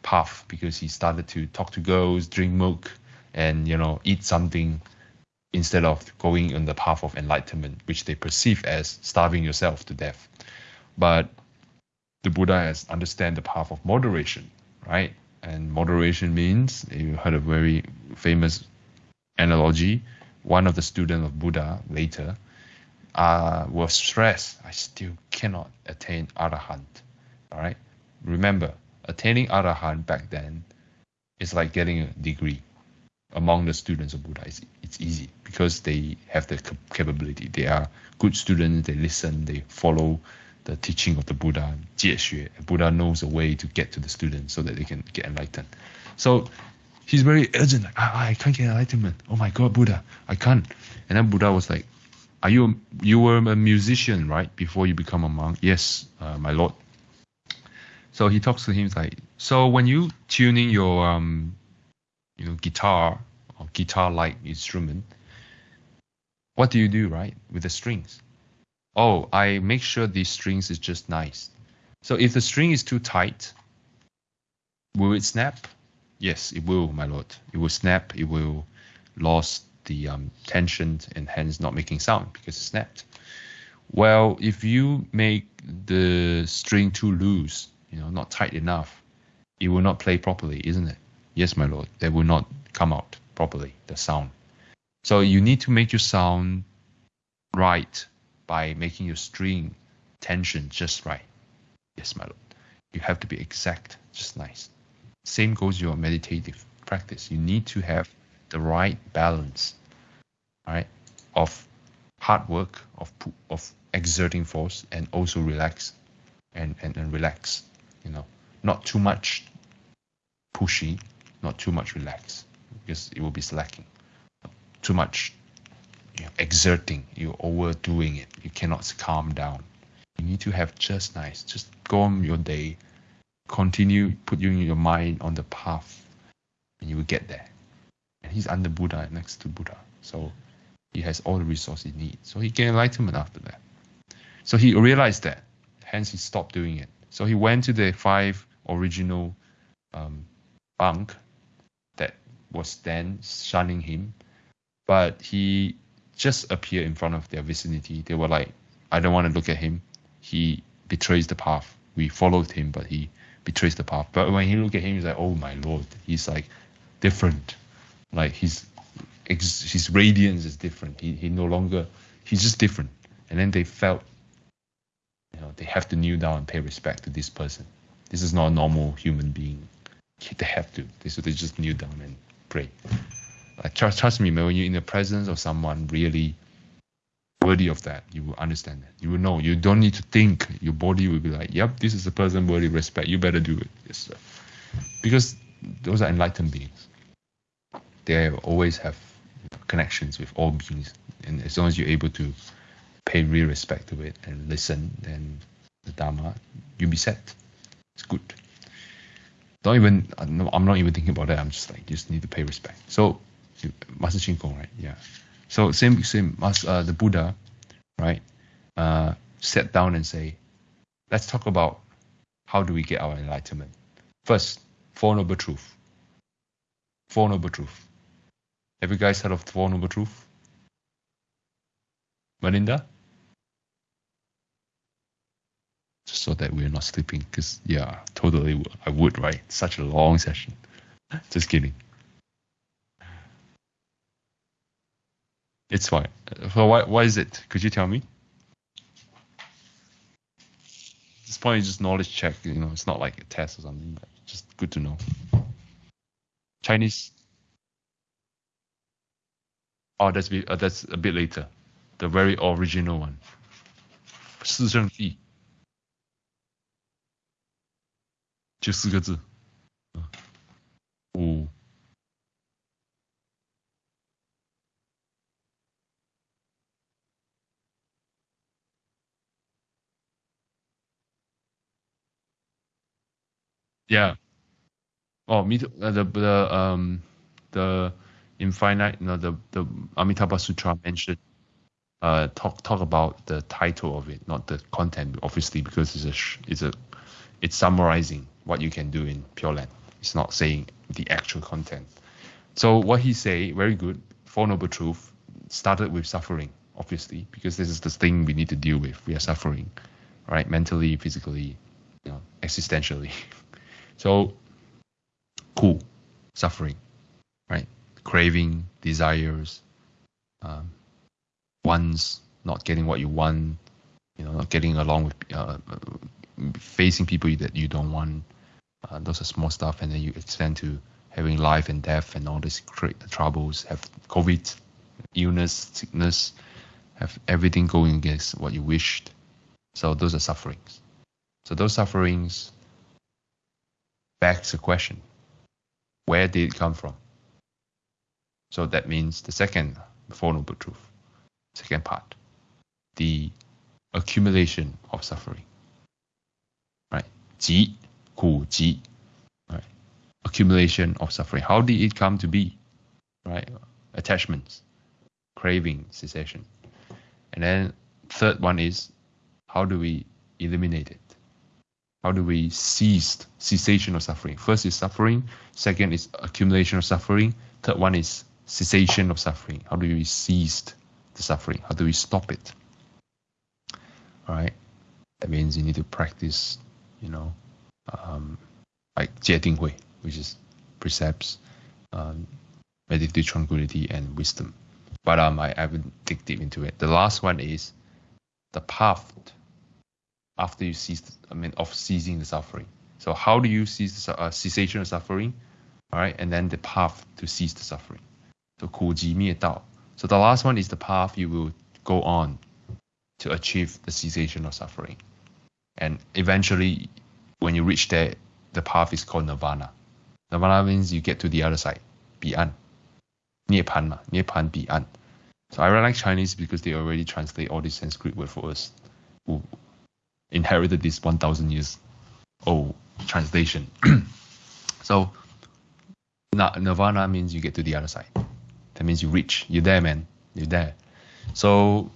path because he started to talk to girls, drink milk, and you know eat something instead of going on the path of enlightenment, which they perceive as starving yourself to death. But the Buddha has understand the path of moderation, right? And moderation means you heard a very famous analogy. One of the students of Buddha later uh, was stressed. I still cannot attain arahant. All right. Remember, attaining arahant back then is like getting a degree among the students of Buddha. It's, it's easy because they have the capability. They are good students. They listen. They follow the teaching of the Buddha. 戒学. Buddha knows a way to get to the students so that they can get enlightened. So he's very urgent. Like, ah, I can't get enlightenment. Oh my God, Buddha, I can't. And then Buddha was like, are you you were a musician right before you become a monk? Yes, uh, my lord. So he talks to him like, so when you tuning your um, you know, guitar or guitar-like instrument, what do you do, right, with the strings? Oh, I make sure the strings is just nice. So if the string is too tight, will it snap? Yes, it will, my lord. It will snap. It will lose the um, tension and hence not making sound because it snapped. Well, if you make the string too loose, you know, not tight enough, it will not play properly, isn't it? Yes, my lord. They will not come out properly, the sound. So you need to make your sound right by making your string tension just right. Yes, my lord. You have to be exact, just nice. Same goes your meditative practice. You need to have the right balance, right, of hard work, of of exerting force, and also relax, and, and, and relax. You know, not too much pushy, not too much relaxed, because it will be slacking. Too much you know, exerting, you're overdoing it. You cannot calm down. You need to have just nice. Just go on your day. Continue putting your mind on the path, and you will get there and he's under Buddha next to Buddha. So he has all the resources he needs. So he gained enlightenment after that. So he realized that. Hence he stopped doing it. So he went to the five original um, monk that was then shunning him. But he just appeared in front of their vicinity. They were like, I don't want to look at him. He betrays the path. We followed him, but he betrays the path. But when he looked at him, he's like, oh my lord. He's like different like his his radiance is different. He he no longer he's just different. And then they felt you know they have to kneel down and pay respect to this person. This is not a normal human being. They have to. They so they just kneel down and pray. Like trust, trust me, man. When you're in the presence of someone really worthy of that, you will understand that. You will know. You don't need to think. Your body will be like, "Yep, this is a person worthy of respect. You better do it." Yes. Because those are enlightened beings they always have connections with all beings. And as long as you're able to pay real respect to it and listen, then the Dharma, you'll be set. It's good. Don't even, I'm not even thinking about that. I'm just like, just need to pay respect. So, Master Chin Kung, right? Yeah. So same, same, uh, the Buddha, right? uh, sat down and say, let's talk about how do we get our enlightenment. First, Four Noble Truth. Four Noble Truth. Have you guys heard of Four Noble Truth? Melinda? so that we're not sleeping. Because yeah, totally, I would. Right, such a long session. Just kidding. It's fine. So why why is it? Could you tell me? This point is just knowledge check. You know, it's not like a test or something. just good to know. Chinese. Oh, that's be, uh, that's a bit later, the very original one. 四圣谛。就四个字。五。Yeah. Oh, me too. Uh, the the um the infinite, you know, the the Amitabha Sutra mentioned uh talk talk about the title of it, not the content, obviously, because it's a it's a it's summarizing what you can do in Pure Land. It's not saying the actual content. So what he say, very good. Four Noble Truth started with suffering, obviously, because this is the thing we need to deal with. We are suffering, right? Mentally, physically, you know, existentially. So, cool, suffering, right? Craving, desires, um, wants, not getting what you want, you know, not getting along with, uh, facing people that you don't want. Uh, those are small stuff, and then you extend to having life and death and all these great troubles. Have COVID, illness, sickness, have everything going against what you wished. So those are sufferings. So those sufferings begs the question where did it come from? So that means the second Four Noble Truth, second part, the accumulation of suffering. Right? 集,苦集, right? Accumulation of suffering. How did it come to be? Right? Attachments, craving, cessation. And then third one is how do we eliminate it? how do we cease cessation of suffering? First is suffering. Second is accumulation of suffering. Third one is cessation of suffering. How do we cease the suffering? How do we stop it? Right. That means you need to practice, you know, um, like 戒定慧, which is precepts, um, meditative tranquility, and wisdom. But um, I, I haven't dig deep into it. The last one is the path after you cease, I mean, of ceasing the suffering. So how do you cease the uh, cessation of suffering? All right, and then the path to cease the suffering. So 苦集灭道. So the last one is the path you will go on to achieve the cessation of suffering. And eventually, when you reach there, the path is called nirvana. Nirvana means you get to the other side, beyond. Nipan ma, Nipan beyond. So I really like Chinese because they already translate all these Sanskrit words for us who inherited this 1,000 years old translation. so nirvana means you get to the other side. That means you reach, you're there, man, you're there. So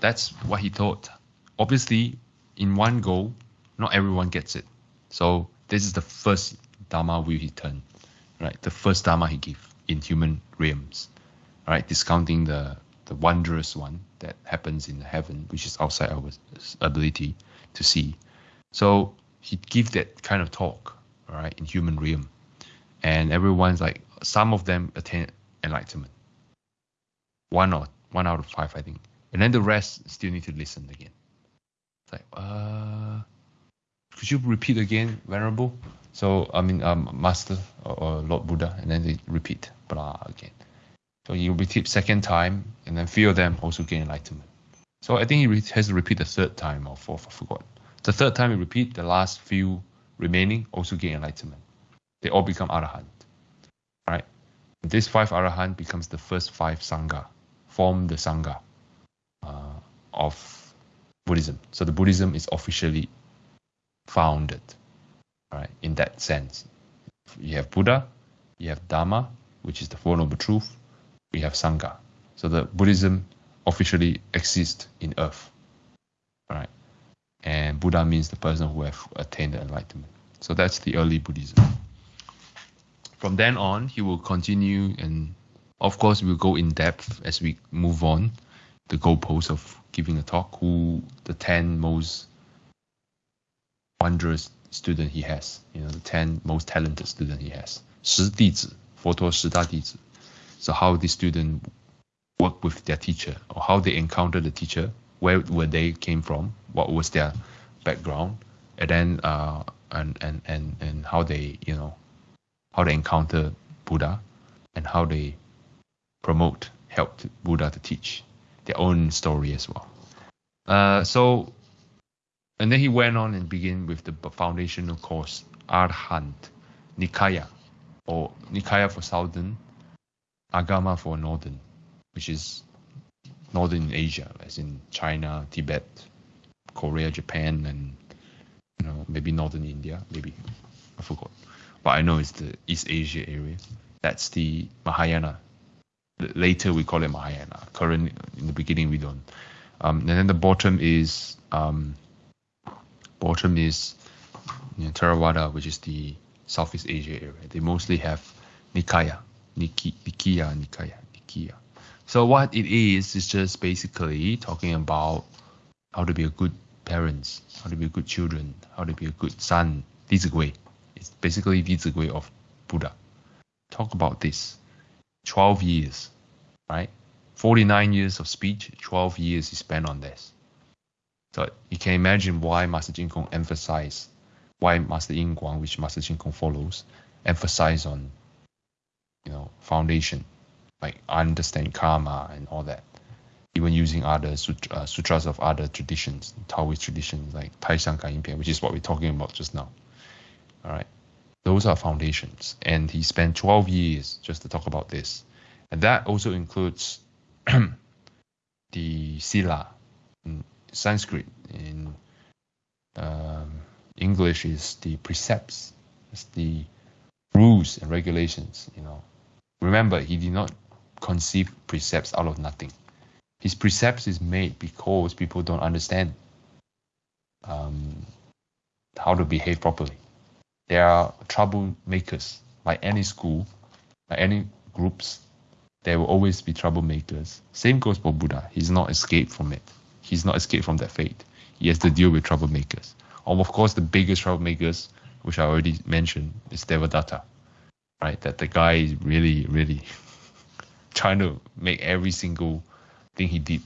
that's what he taught. Obviously, in one go, not everyone gets it. So this is the first dharma will he turn, right? The first dharma he gave in human realms, right? Discounting the the wondrous one that happens in the heaven, which is outside our ability to see. So he give that kind of talk, right, in human realm, and everyone's like, some of them attain enlightenment, one or one out of five, I think, and then the rest still need to listen again. It's like, uh, could you repeat again, venerable? So I mean, um, master or, or Lord Buddha, and then they repeat blah again. So you repeat second time, and then few of them also gain enlightenment. So I think he has to repeat the third time or fourth, I forgot. The third time he repeat, the last few remaining also gain enlightenment. They all become arahant. Right? This five arahant becomes the first five sangha, form the sangha uh, of Buddhism. So the Buddhism is officially founded. Right? In that sense, you have Buddha, you have Dharma, which is the Four Noble Truth, we have Sangha. So the Buddhism officially exists in earth. Right. And Buddha means the person who have attained the enlightenment. So that's the early Buddhism. From then on, he will continue and of course we'll go in depth as we move on the goalposts of giving a talk, who the 10 most wondrous student he has, you know, the 10 most talented student he has. 十弟子,佛陀十大弟子. So how the student work with their teacher or how they encounter the teacher, where where they came from, what was their background, and then uh, and, and and and how they you know how they encounter Buddha and how they promote help Buddha to teach their own story as well. Uh, so and then he went on and began with the foundational course Arhat Nikaya or Nikaya for southern, Agama for northern which is northern Asia, as in China, Tibet, Korea, Japan, and you know maybe northern India, maybe I forgot, but I know it's the East Asia area. That's the Mahayana. Later we call it Mahayana. Current in the beginning we don't. Um, and then the bottom is um, bottom is you know, Theravada, which is the Southeast Asia area. They mostly have Nikaya, Niki, Nikiya, Nikaya, Nikiya. So what it is is just basically talking about how to be a good parents, how to be a good children, how to be a good son. Dizigui. It's basically Dizigui of Buddha. Talk about this. 12 years, right? 49 years of speech, 12 years he spent on this. So you can imagine why Master Chin Kung emphasized, why Master Yin Guang, which Master Chin Kung follows, emphasize on, you know, foundation like understand karma and all that. Even using other sutra, uh, sutras of other traditions, Taoist traditions like Taishan Kanyin which is what we're talking about just now. All right, those are foundations, and he spent 12 years just to talk about this, and that also includes the sila in Sanskrit. In um, English is the precepts, it's the rules and regulations. You know, remember he did not conceive precepts out of nothing. His precepts is made because people don't understand um, how to behave properly. There are troublemakers, like any school, like any groups. There will always be troublemakers. Same goes for Buddha. He's not escaped from it. He's not escaped from that fate. He has to deal with troublemakers. And of course, the biggest troublemakers, which I already mentioned, is Devadatta. Right? That the guy is really, really trying to make every single thing he did,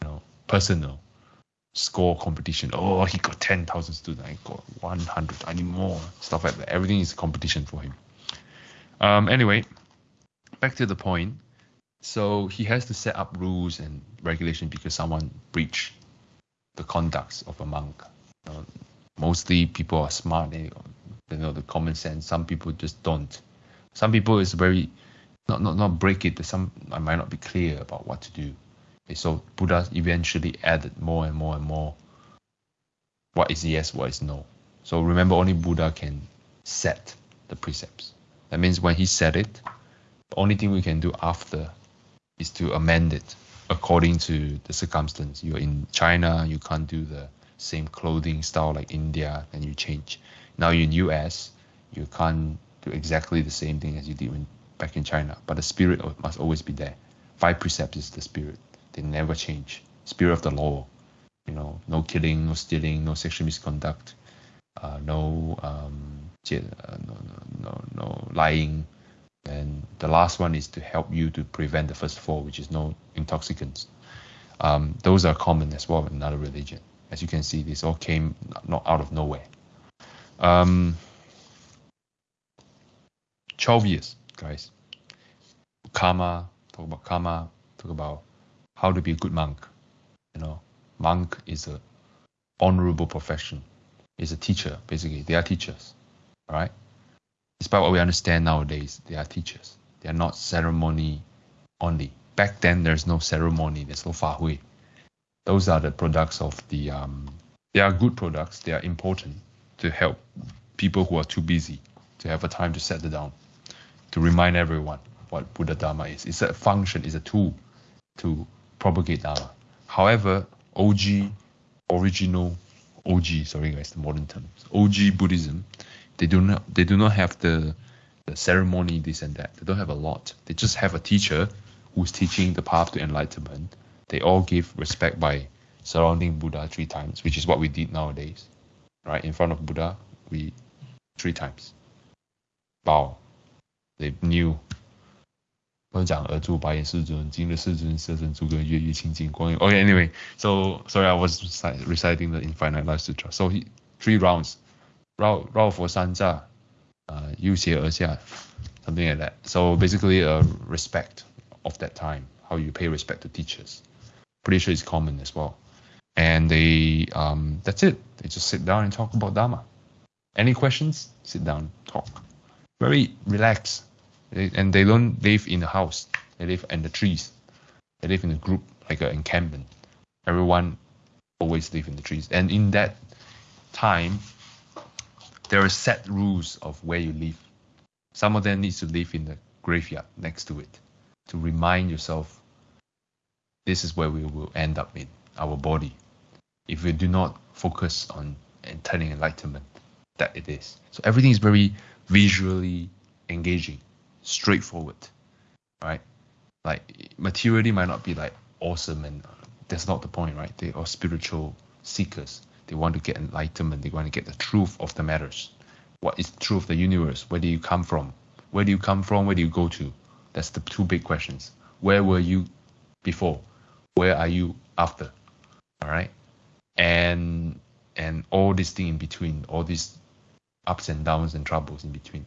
you know, personal. Score competition. Oh, he got ten thousand students. I got one hundred. I need more. Stuff like that. Everything is competition for him. Um. Anyway, back to the point. So he has to set up rules and regulation because someone breached the conducts of a monk. You know, mostly people are smart. They, know the common sense. Some people just don't. Some people is very not not not break it, some I might not be clear about what to do. Okay, so Buddha eventually added more and more and more. What is yes, what is no. So remember, only Buddha can set the precepts. That means when he said it, the only thing we can do after is to amend it according to the circumstance. You're in China, you can't do the same clothing style like India, and you change. Now you're in US, you can't do exactly the same thing as you did when back in China, but the spirit must always be there. Five precepts is the spirit; they never change. Spirit of the law, you know, no killing, no stealing, no sexual misconduct, uh, no, um, uh, no, no, no, no lying, and the last one is to help you to prevent the first four, which is no intoxicants. Um, those are common as well in another religion. As you can see, this all came not out of nowhere. Um, 12 years guys. Karma, talk about karma, talk about how to be a good monk. You know, monk is a honorable profession. Is a teacher, basically. They are teachers. Alright? Despite what we understand nowadays, they are teachers. They are not ceremony only. Back then there's no ceremony, there's no fahui. Those are the products of the um they are good products, they are important to help people who are too busy to have a time to settle down to remind everyone what Buddha Dharma is. It's a function, it's a tool to propagate Dharma. However, OG original OG, sorry guys, the modern terms, OG Buddhism, they do not they do not have the the ceremony, this and that. They don't have a lot. They just have a teacher who's teaching the path to enlightenment. They all give respect by surrounding Buddha three times, which is what we did nowadays. Right? In front of Buddha, we three times. Bow. They knew 我讲耳珠白眼世尊，今日世尊色身诸根月月清净光明。Okay, anyway, so sorry, I was reciting the Infinite Life Sutra. So he, three rounds, 绕绕佛三匝，uh, 右斜而下, something like that. So basically, a respect of that time, how you pay respect to teachers. Pretty sure it's common as well. And they, um, that's it. They just sit down and talk about Dharma. Any questions? Sit down, talk. Very relaxed and they don't live in the house. They live in the trees. They live in a group, like an encampment. Everyone always live in the trees. And in that time, there are set rules of where you live. Some of them needs to live in the graveyard next to it to remind yourself this is where we will end up in our body if we do not focus on attaining enlightenment that it is. So everything is very visually engaging straightforward, right? Like materially might not be like awesome, and uh, that's not the point, right? They are spiritual seekers. They want to get enlightenment. They want to get the truth of the matters. What is the truth of the universe? Where do you come from? Where do you come from? Where do you go to? That's the two big questions. Where were you before? Where are you after? All right, and and all this thing in between, all these ups and downs and troubles in between.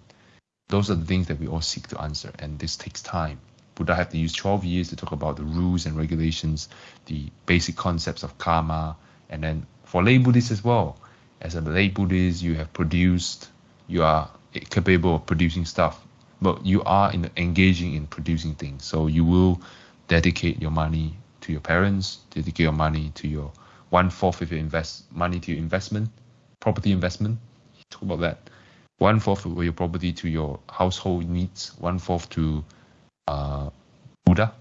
Those are the things that we all seek to answer, and this takes time. Buddha had to use 12 years to talk about the rules and regulations, the basic concepts of karma, and then for lay Buddhists as well. As a lay Buddhist, you have produced, you are capable of producing stuff, but you are in, engaging in producing things. So you will dedicate your money to your parents, dedicate your money to your one fourth of your invest money to your investment, property investment. Talk about that one fourth of your property to your household needs, one fourth to uh, Buddha,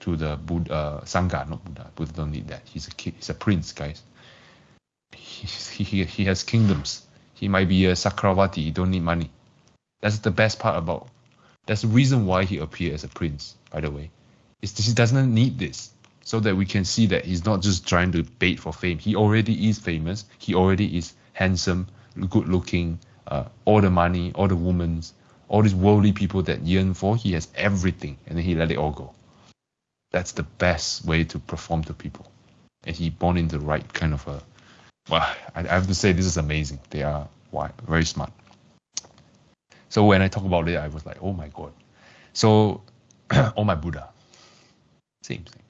to the Buddha, uh, Sangha, not Buddha. Buddha don't need that. He's a kid, he's a prince, guys. He, he, he has kingdoms. He might be a Sakravati. He don't need money. That's the best part about. That's the reason why he appeared as a prince. By the way, is he doesn't need this, so that we can see that he's not just trying to bait for fame. He already is famous. He already is handsome, good looking, uh, all the money, all the women, all these worldly people that yearn for. He has everything, and then he let it all go. That's the best way to perform to people. And he born into the right kind of a. Well, I, have to say this is amazing. They are very smart. So when I talk about it, I was like, oh my god. So, oh my Buddha. Same thing.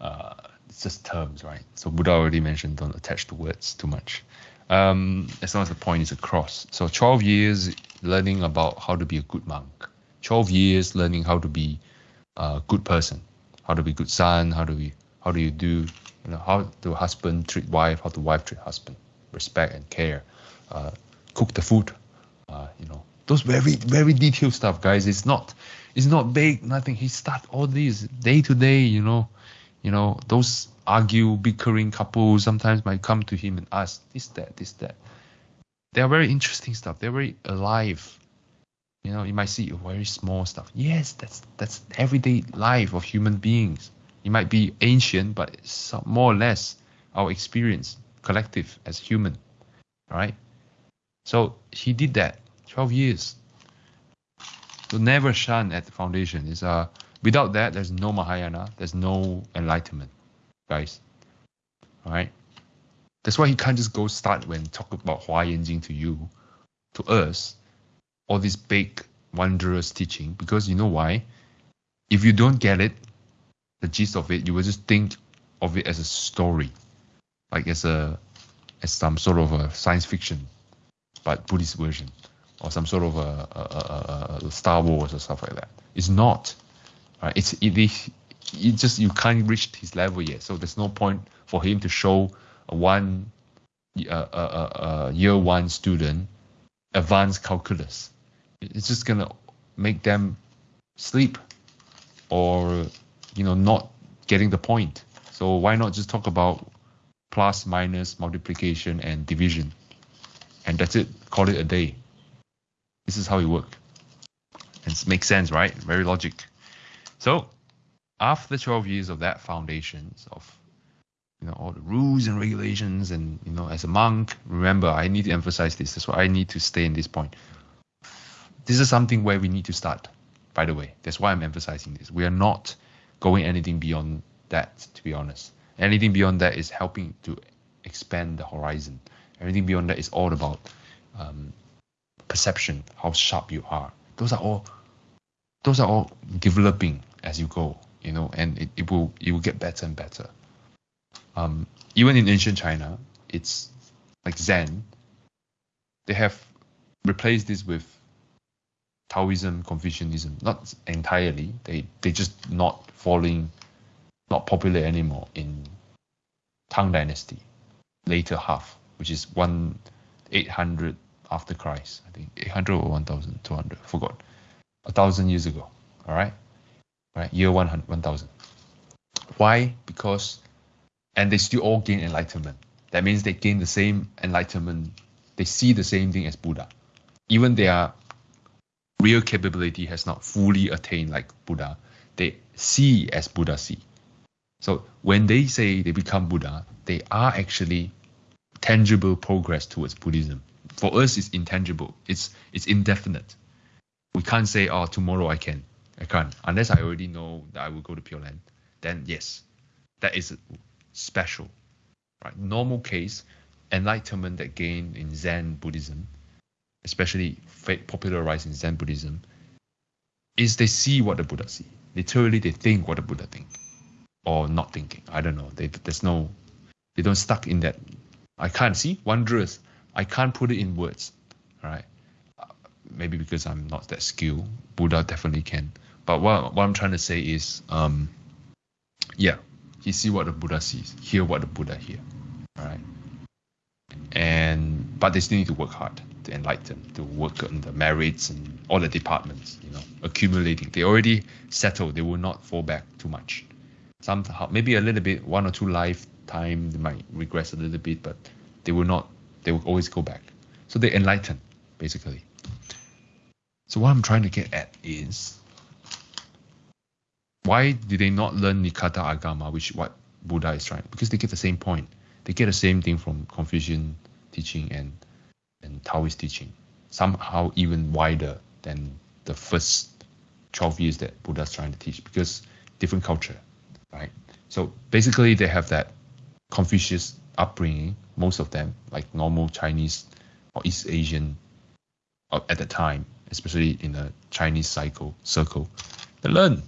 Uh, it's just terms, right? So Buddha already mentioned don't attach to words too much um, as long as the point is across. So 12 years learning about how to be a good monk. 12 years learning how to be a good person, how to be good son, how do we, how do you do, you know, how do husband treat wife, how do wife treat husband, respect and care, uh, cook the food, uh, you know, those very very detailed stuff, guys. It's not, it's not big, nothing. He start all these day to day, you know, you know, those argue, bickering couples sometimes might come to him and ask this, that, this, that. They are very interesting stuff. They're very alive. You know, you might see very small stuff. Yes, that's that's everyday life of human beings. It might be ancient, but it's more or less our experience, collective as human, right? So he did that 12 years. So never shun at the foundation. Is uh without that there's no Mahayana, there's no enlightenment guys. All right. That's why he can't just go start when talk about Hua Yanjing to you, to us, all this big wondrous teaching. Because you know why? If you don't get it, the gist of it, you will just think of it as a story, like as a as some sort of a science fiction, but Buddhist version, or some sort of a, a, a, a Star Wars or stuff like that. It's not. Right? It's it is you just you can't reach his level yet. So there's no point for him to show a one uh, uh, uh, uh, year one student advanced calculus. It's just gonna make them sleep or you know not getting the point. So why not just talk about plus, minus, multiplication, and division. And that's it. Call it a day. This is how it works. And it makes sense, right? Very logic. So after 12 years of that foundations of you know all the rules and regulations and you know as a monk remember i need to emphasize this that's why i need to stay in this point this is something where we need to start by the way that's why i'm emphasizing this we are not going anything beyond that to be honest anything beyond that is helping to expand the horizon everything beyond that is all about um, perception how sharp you are those are all those are all developing as you go you know and it, it will it will get better and better um, even in ancient China, it's like Zen. They have replaced this with Taoism, Confucianism. Not entirely. They they just not falling, not popular anymore in Tang Dynasty, later half, which is one eight hundred after Christ. I think eight hundred or one thousand two hundred. Forgot. A thousand years ago. All right. All right. Year one one thousand. Why? Because and they still all gain enlightenment. That means they gain the same enlightenment. They see the same thing as Buddha. Even their real capability has not fully attained like Buddha. They see as Buddha see. So when they say they become Buddha, they are actually tangible progress towards Buddhism. For us, it's intangible. It's it's indefinite. We can't say, oh, tomorrow I can. I can't unless I already know that I will go to Pure Land. Then yes, that is special. Right? Normal case, enlightenment that gained in Zen Buddhism, especially popularized in Zen Buddhism, is they see what the Buddha see. Literally, they think what the Buddha think, or not thinking. I don't know. They, there's no, they don't stuck in that. I can't see wondrous. I can't put it in words. Right. Maybe because I'm not that skilled. Buddha definitely can. But what, what I'm trying to say is, um, yeah, he see what the Buddha sees, hear what the Buddha hear, right? And but they still need to work hard to enlighten, to work on the merits and all the departments, you know, accumulating. They already settled. They will not fall back too much. Somehow, maybe a little bit, one or two lifetime, they might regress a little bit, but they will not. They will always go back. So they enlighten, basically. So what I'm trying to get at is why did they not learn Nikata Agama, which what Buddha is trying? Because they get the same point. They get the same thing from Confucian teaching and and Taoist teaching, somehow even wider than the first 12 years that Buddha's trying to teach, because different culture, right? So basically, they have that Confucius upbringing, most of them, like normal Chinese or East Asian uh, at the time, especially in the Chinese cycle circle, they learn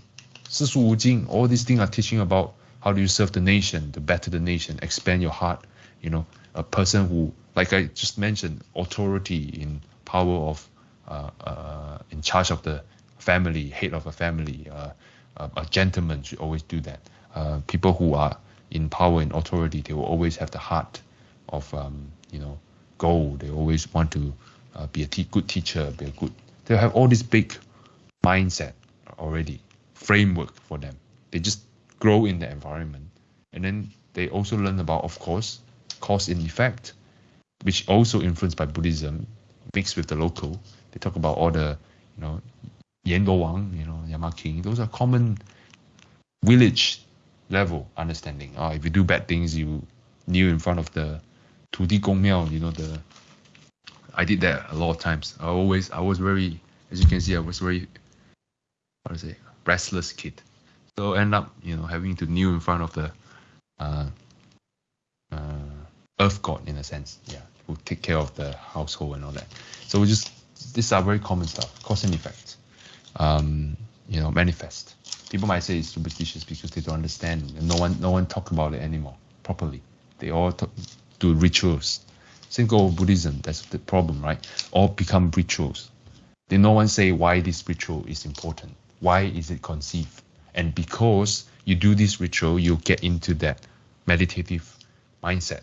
四书五经, all these things are teaching about how do you serve the nation, to better the nation, expand your heart. You know, a person who, like I just mentioned, authority in power of, uh, uh, in charge of the family, head of a family, uh, a gentleman should always do that. Uh, people who are in power and authority, they will always have the heart of, um, you know, gold. They always want to uh, be a te- good teacher, be a good. They have all this big mindset already framework for them. They just grow in the environment. And then they also learn about, of course, cause and effect, which also influenced by Buddhism, mixed with the local. They talk about all the, you know, Yendo Wang, you know, Yama King. Those are common village level understanding. Uh, if you do bad things, you kneel in front of the Tudi Gong Miao, you know, the I did that a lot of times. I always I was very as you can see I was very how to say restless kid. So end up, you know, having to kneel in front of the uh, earth god in a sense, yeah, who take care of the household and all that. So we just these are very common stuff, cause and effect. Um, you know, manifest. People might say it's superstitious because they don't understand, and no one no one talk about it anymore properly. They all talk, do rituals. Go with Buddhism. That's the problem, right? All become rituals. Then no one say why this ritual is important why is it conceived? And because you do this ritual, you get into that meditative mindset.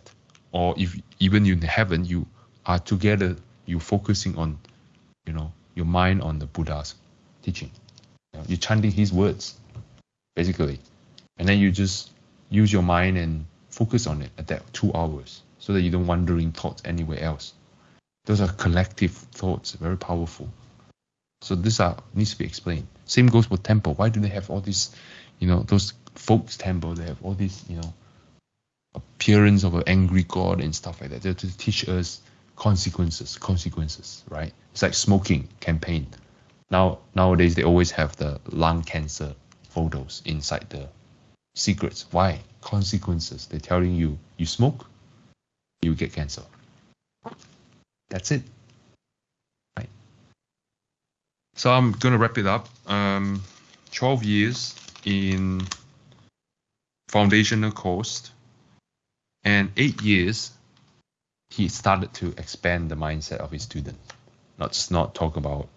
Or if even in heaven, you are together, you focusing on, you know, your mind on the Buddha's teaching. You're chanting his words, basically. And then you just use your mind and Focus on it at that two hours so that you don't wandering thoughts anywhere else. Those are collective thoughts, very powerful. So this are needs to be explained. Same goes for temple. Why do they have all these, you know, those folks temple? They have all these, you know, appearance of an angry god and stuff like that. They're to teach us consequences, consequences, right? It's like smoking campaign. Now nowadays they always have the lung cancer photos inside the secrets. Why? Consequences. They're telling you you smoke, you get cancer. That's it. Right. So I'm gonna wrap it up. Um, 12 years in foundational course and eight years he started to expand the mindset of his students. Not just not talk about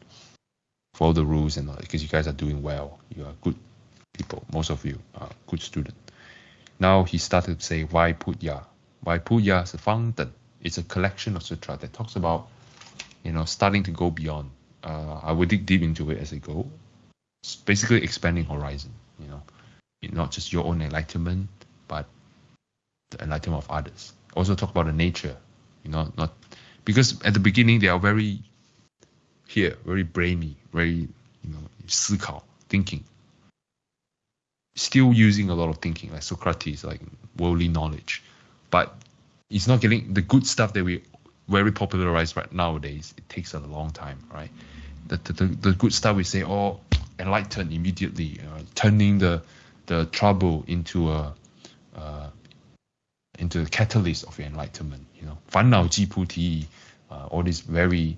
follow the rules and all because you guys are doing well. You are good people. Most of you are good student. Now he started to say. Vaipulya is a fountain. It's a collection of sutra that talks about, you know, starting to go beyond. Uh, I will dig deep into it as I go. It's basically expanding horizon. You know, not just your own enlightenment, but the enlightenment of others. Also talk about the nature you know, not because at the beginning they are very here, very brainy, very you know, 思考, thinking. Still using a lot of thinking, like Socrates, like worldly knowledge, but it's not getting the good stuff that we very popularized right nowadays. It takes a long time, right? The the, the, good stuff we say, oh, enlightened immediately, uh, turning the the trouble into a uh, into the catalyst of your enlightenment. You know, 烦恼即菩提, uh, all this very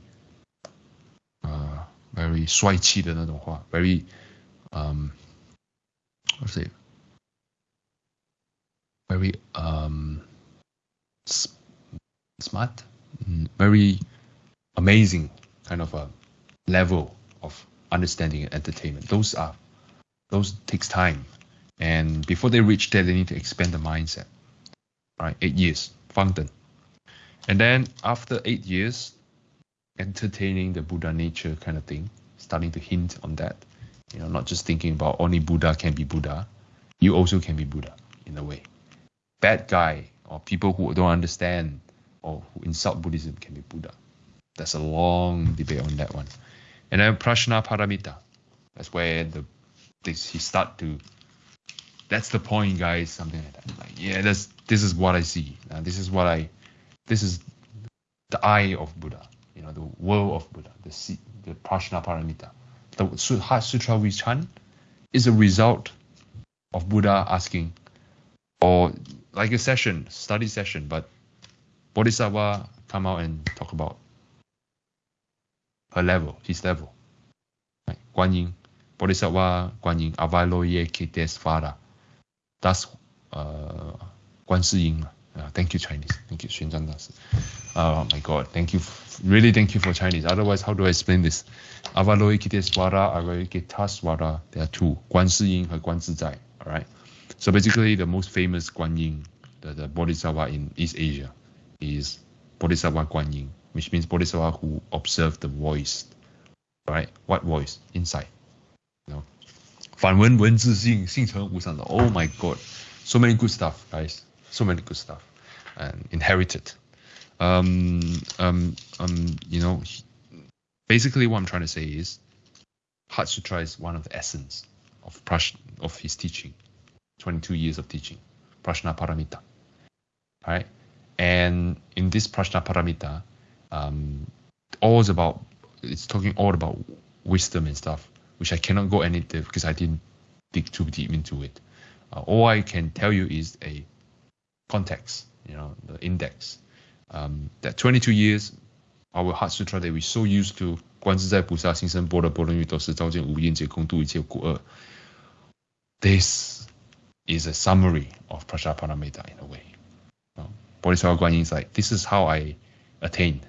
uh, very 帅气的那种话，very um what's it very um smart mm, very amazing kind of a level of understanding and entertainment those are those takes time and before they reach there they need to expand the mindset right? Eight years, fountain. And then after eight years, entertaining the Buddha nature kind of thing, starting to hint on that. You know, not just thinking about only Buddha can be Buddha, you also can be Buddha in a way. Bad guy or people who don't understand or who insult Buddhism can be Buddha. That's a long debate on that one. And then Prajna Paramita. That's where the this, he start to that's the point, guys. Something like that. Like, yeah, that's this is what I see. Uh, this is what I, this is the eye of Buddha. You know, the world of Buddha. The the Prajna Paramita. The Heart Sutra we chant is a result of Buddha asking, or like a session, study session, but Bodhisattva come out and talk about her level, his level. Right? Guan Yin, Bodhisattva Guan Yin, Avalokitesvara. That's uh, 观世音 uh, thank you Chinese. Thank you, Xuanzang Das. Oh my God, thank you, really thank you for Chinese. Otherwise, how do I explain this? Avalokitesvara, Avalokitesvara, there are two, 观世音 and 观自在. All right. So basically, the most famous Guan Yin, the, the Bodhisattva in East Asia, is Bodhisattva Guan Yin, which means Bodhisattva who observed the voice. Right? What voice? Inside. You know, 反文文字性，性成无常的。Oh my God, so many good stuff, guys. So many good stuff, and inherited. Um, um, um, you know, basically what I'm trying to say is, Heart Sutra is one of the essence of Prash of his teaching, 22 years of teaching, Prajna Paramita, All right, and in this Prajnaparamita, um, all is about it's talking all about wisdom and stuff which I cannot go any deep because I didn't dig too deep into it. Uh, all I can tell you is a context, you know, the index. Um, that 22 years, our Heart Sutra that we so used to 观自在菩萨行深般若波罗蜜多时，照见五蕴皆空，度一切苦厄。This is a summary of Prajnaparamita in a way. Uh, Bodhisattva Guanyin is like, this is how I attained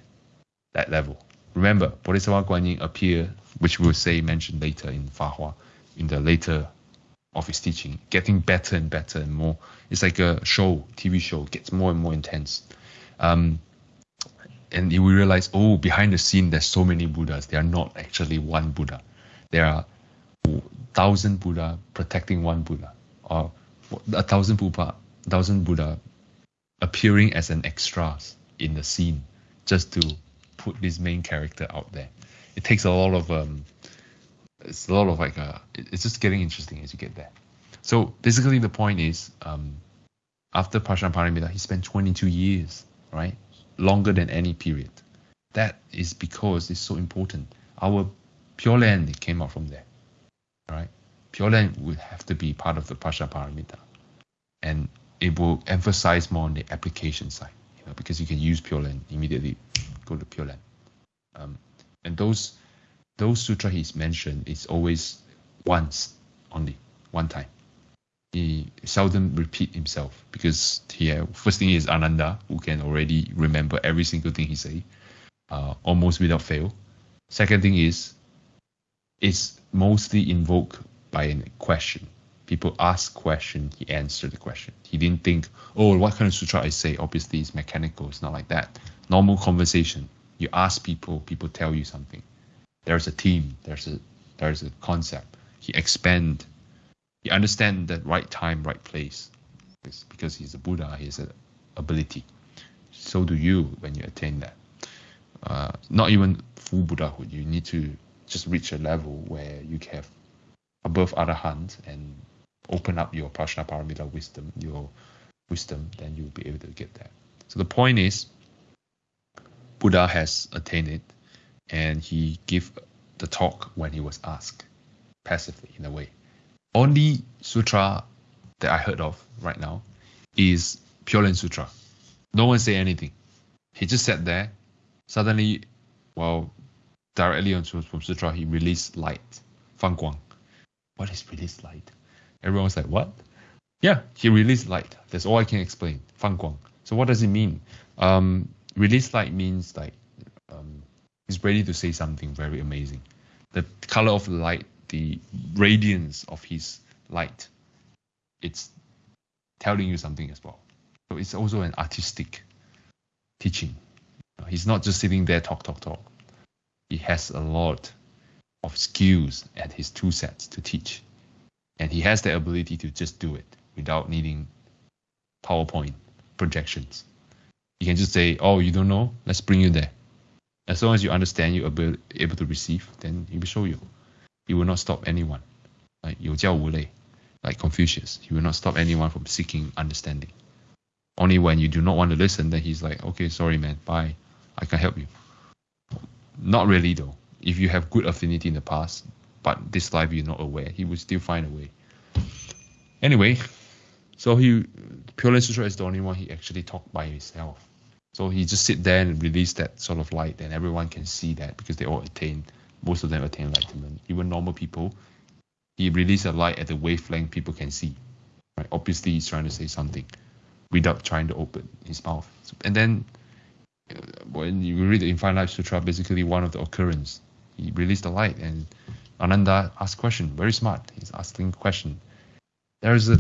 that level. Remember, Bodhisattva Guanyin appeared which we'll say mentioned later in Fa in the later of his teaching, getting better and better and more. It's like a show, TV show, gets more and more intense. Um, and we realize, oh, behind the scene, there's so many Buddhas. They are not actually one Buddha. There are thousand Buddha protecting one Buddha, or a thousand Buddha, thousand Buddha appearing as an extras in the scene just to put this main character out there. It takes a lot of um, it's a lot of like uh, it's just getting interesting as you get there. So basically, the point is, um, after Prajnaparamita, he spent 22 years, right, longer than any period. That is because it's so important. Our Pure Land came out from there, right? Pure Land would have to be part of the Prajnaparamita, and it will emphasize more on the application side, you know, because you can use Pure Land immediately, go to Pure Land. Um, and those those sutra he's mentioned is always once only, one time. He seldom repeat himself because he first thing is Ananda, who can already remember every single thing he say, uh, almost without fail. Second thing is, it's mostly invoked by a question. People ask question, he answered the question. He didn't think, oh, what kind of sutra I say? Obviously, it's mechanical. It's not like that. Normal conversation. You ask people, people tell you something there's a team, there's a there's a concept. He expand, he understand the right time, right place. It's because he's a Buddha, he has an ability. So do you when you attain that. Uh, not even full Buddhahood. You need to just reach a level where you have above other hands and open up your Prajnaparamita wisdom, your wisdom, then you'll be able to get that. So the point is, Buddha has attained it and he gave the talk when he was asked passively in a way. Only sutra that I heard of right now is Pure Land Sutra. No one say anything. He just sat there. Suddenly, well, directly on from sutra, he released light, Fang Guang. What is released light? Everyone was like, what? Yeah, he released light. That's all I can explain. Fang Guang. So what does it mean? Um, release light means like um, he's ready to say something very amazing. The color of the light, the radiance of his light, it's telling you something as well. So it's also an artistic teaching. He's not just sitting there talk, talk, talk. He has a lot of skills at his two sets to teach. And he has the ability to just do it without needing PowerPoint projections He can just say, Oh, you don't know? Let's bring you there. As long as you understand, you're able, able to receive, then he will show you. He will not stop anyone. Like 有教无类, like Confucius. He will not stop anyone from seeking understanding. Only when you do not want to listen, then he's like, okay, sorry, man, bye. I can help you. Not really, though. If you have good affinity in the past, but this life you're not aware, he will still find a way. Anyway, so he Pure Sutra is the only one he actually talked by himself. So he just sit there and release that sort of light, and everyone can see that because they all attain, most of them attain enlightenment. Even normal people, he released a light at the wavelength people can see. Right? Obviously, he's trying to say something without trying to open his mouth. And then uh, when you read the Infinite Life Sutra, basically one of the occurrence, he released the light, and Ananda asked question. Very smart. He's asking question. There is a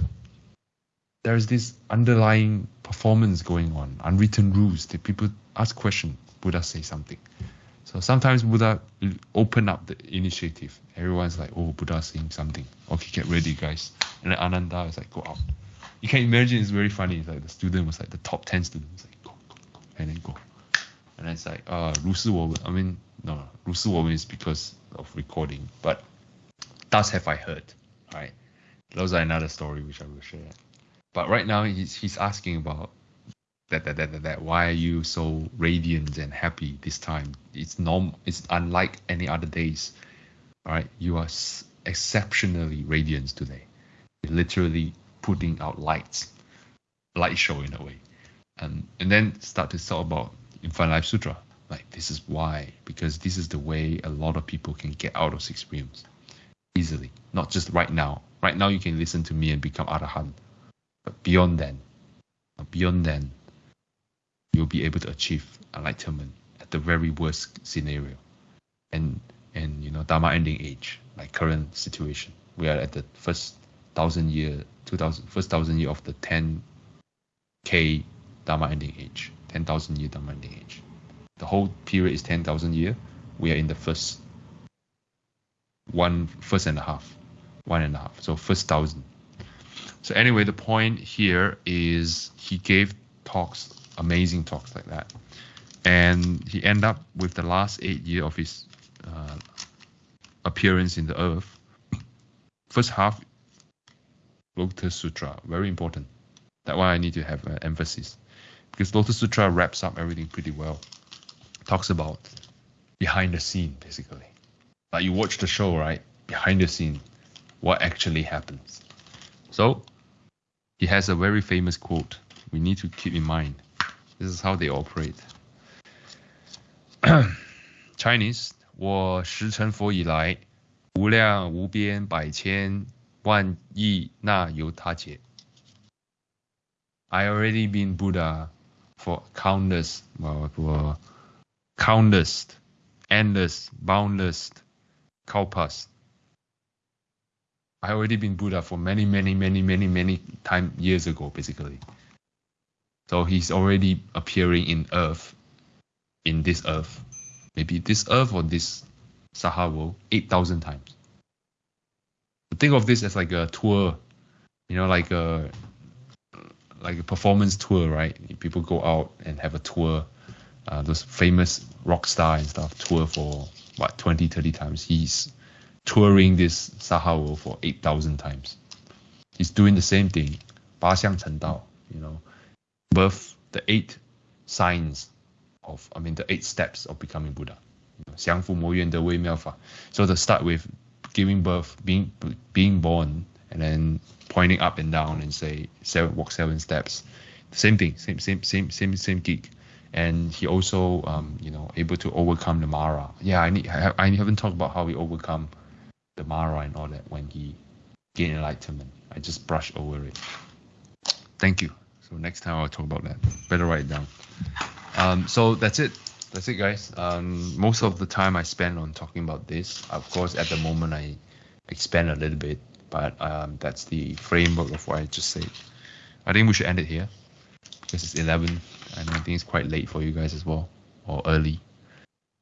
there is this underlying performance going on, unwritten rules that people ask question, Buddha say something. So sometimes Buddha open up the initiative. Everyone's like, oh, Buddha saying something. Okay, get ready, guys. And then Ananda is like, go out. You can imagine it's very funny. It's like the student was like the top 10 students, like, go, go, go, and then go. And then it's like, uh, 如是我闻. I mean, no, 如是我闻 is because of recording, but thus have I heard. All right. Those are another story which I will share. but right now he's he's asking about that that that that, that why are you so radiant and happy this time? It's norm. It's unlike any other days. All right, you are exceptionally radiant today. You're literally putting out lights, light show in a way, and and then start to talk about Infinite Life Sutra. Like this is why because this is the way a lot of people can get out of six realms easily. Not just right now. Right now you can listen to me and become arahant but beyond then, beyond then, you'll be able to achieve enlightenment at the very worst scenario. And and you know, Dharma ending age, like current situation. We are at the first thousand year, two thousand first thousand year of the ten K Dharma ending age. Ten thousand year Dharma ending age. The whole period is ten thousand year. We are in the first one first and a half. One and a half. So first thousand. So anyway, the point here is he gave talks, amazing talks like that. And he ended up with the last eight year of his uh, appearance in the earth. First half, Lotus Sutra, very important. That's why I need to have an emphasis. Because Lotus Sutra wraps up everything pretty well. Talks about behind the scene, basically. Like you watch the show, right? Behind the scene, what actually happens. So he has a very famous quote we need to keep in mind. This is how they operate. Chinese 我时成佛以来，无量无边百千万亿那由他劫。I already been Buddha for countless, well, for countless, endless, boundless kalpas. I already been Buddha for many, many, many, many, many time years ago, basically. So he's already appearing in Earth, in this Earth, maybe this Earth or this Saha world, eight thousand times. Think of this as like a tour, you know, like a like a performance tour, right? People go out and have a tour. Uh, those famous rock star and stuff tour for what 20, 30 times. He's touring this Saha for 8,000 times. He's doing the same thing. 八相成道, you know, birth, the eight signs of, I mean, the eight steps of becoming Buddha. You know, so to start with, giving birth, being being born, and then pointing up and down and say seven, walk seven steps. Same thing, same same same same same geek. And he also, um, you know, able to overcome the Mara. Yeah, I need. I, I haven't talked about how he overcome the Mara and all that when he gained enlightenment. I just brushed over it. Thank you. So next time I'll talk about that. Better write it down. Um, so that's it. That's it, guys. Um, most of the time I spend on talking about this. Of course, at the moment I expand a little bit but um, that's the framework of what I just said. I think we should end it here because it's 11 and I think it's quite late for you guys as well or early.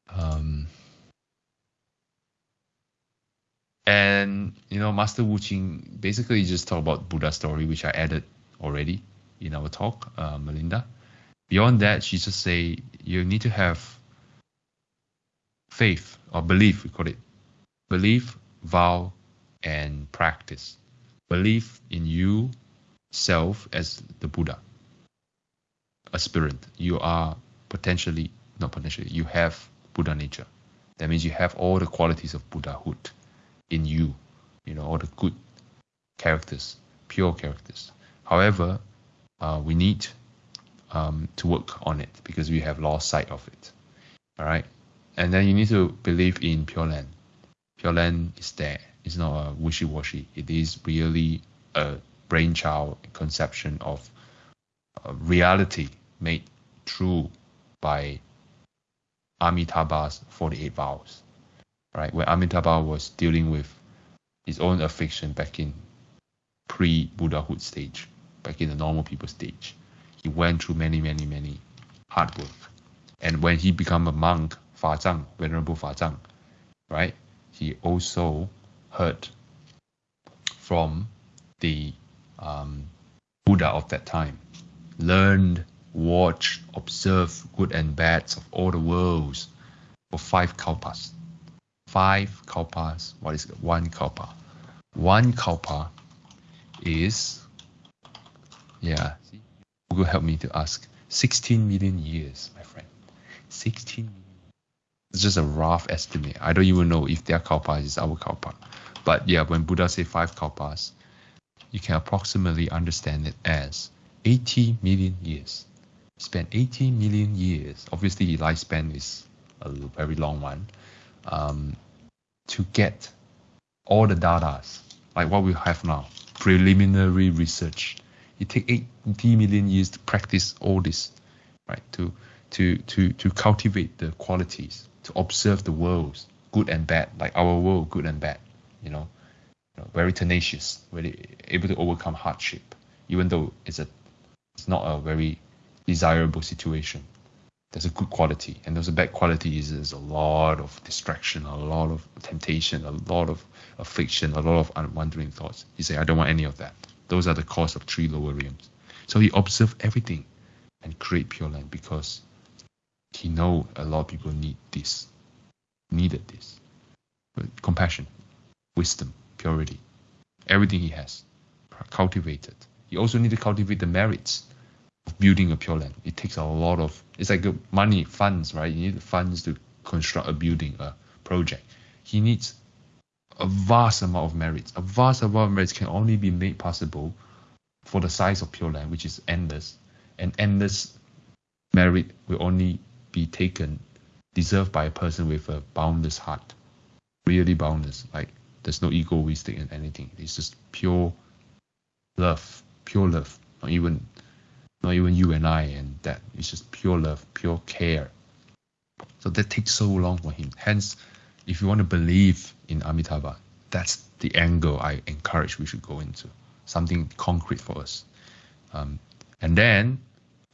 Um, and you know, Master Wu Qing basically just talk about Buddha story, which I added already in our talk, uh, Melinda. Beyond that, she just say you need to have faith or belief, we call it belief, vow, and practice. Believe in you self as the Buddha, aspirant. You are potentially, not potentially, you have Buddha nature. That means you have all the qualities of Buddhahood in you, you know, all the good characters, pure characters. However, uh, we need um, to work on it because we have lost sight of it. All right. And then you need to believe in Pure Land. Pure Land is there it's not a wishy-washy. It is really a brainchild conception of reality made true by Amitabha's 48 vows, right? When Amitabha was dealing with his own affliction back in pre-Buddhahood stage, back in the normal people stage, he went through many, many, many hard work. And when he became a monk, Fa Zhang, Venerable Fa Zhang, right? He also heard from the um, Buddha of that time, learned, watched, observed good and bads of all the worlds for five kalpas. Five kalpas. What is one kalpa? One kalpa is, yeah, Google help me to ask, 16 million years, my friend. 16 million. It's just a rough estimate. I don't even know if their kalpa is our kalpa. But yeah, when Buddha say five kalpas, you can approximately understand it as 80 million years. Spend 80 million years. Obviously, lifespan is a very long one. Um, to get all the data, like what we have now, preliminary research. It take 80 million years to practice all this, right? To to to to cultivate the qualities, to observe the worlds, good and bad, like our world, good and bad you know, you know very tenacious, really able to overcome hardship, even though it's a it's not a very desirable situation. There's a good quality, and there's a bad quality is there's a lot of distraction, a lot of temptation, a lot of affliction, a lot of wandering thoughts. He say, I don't want any of that. Those are the cause of three lower realms. So he observed everything. and create Pure Land because he know a lot of people need this, needed this. But compassion, wisdom, purity, everything he has, cultivated. He also need to cultivate the merits building a Pure Land. It takes a lot of, it's like money, funds, right? You need funds to construct a building, a project. He needs a vast amount of merits. A vast amount of merits can only be made possible for the size of Pure Land, which is endless. And endless merit will only be taken, deserved by a person with a boundless heart. Really boundless. Like there's no egoistic in anything. It's just pure love. Pure love. Not even not even you and I and that. It's just pure love, pure care. So that takes so long for him. Hence, if you want to believe in Amitabha, that's the angle I encourage we should go into. Something concrete for us. Um, and then,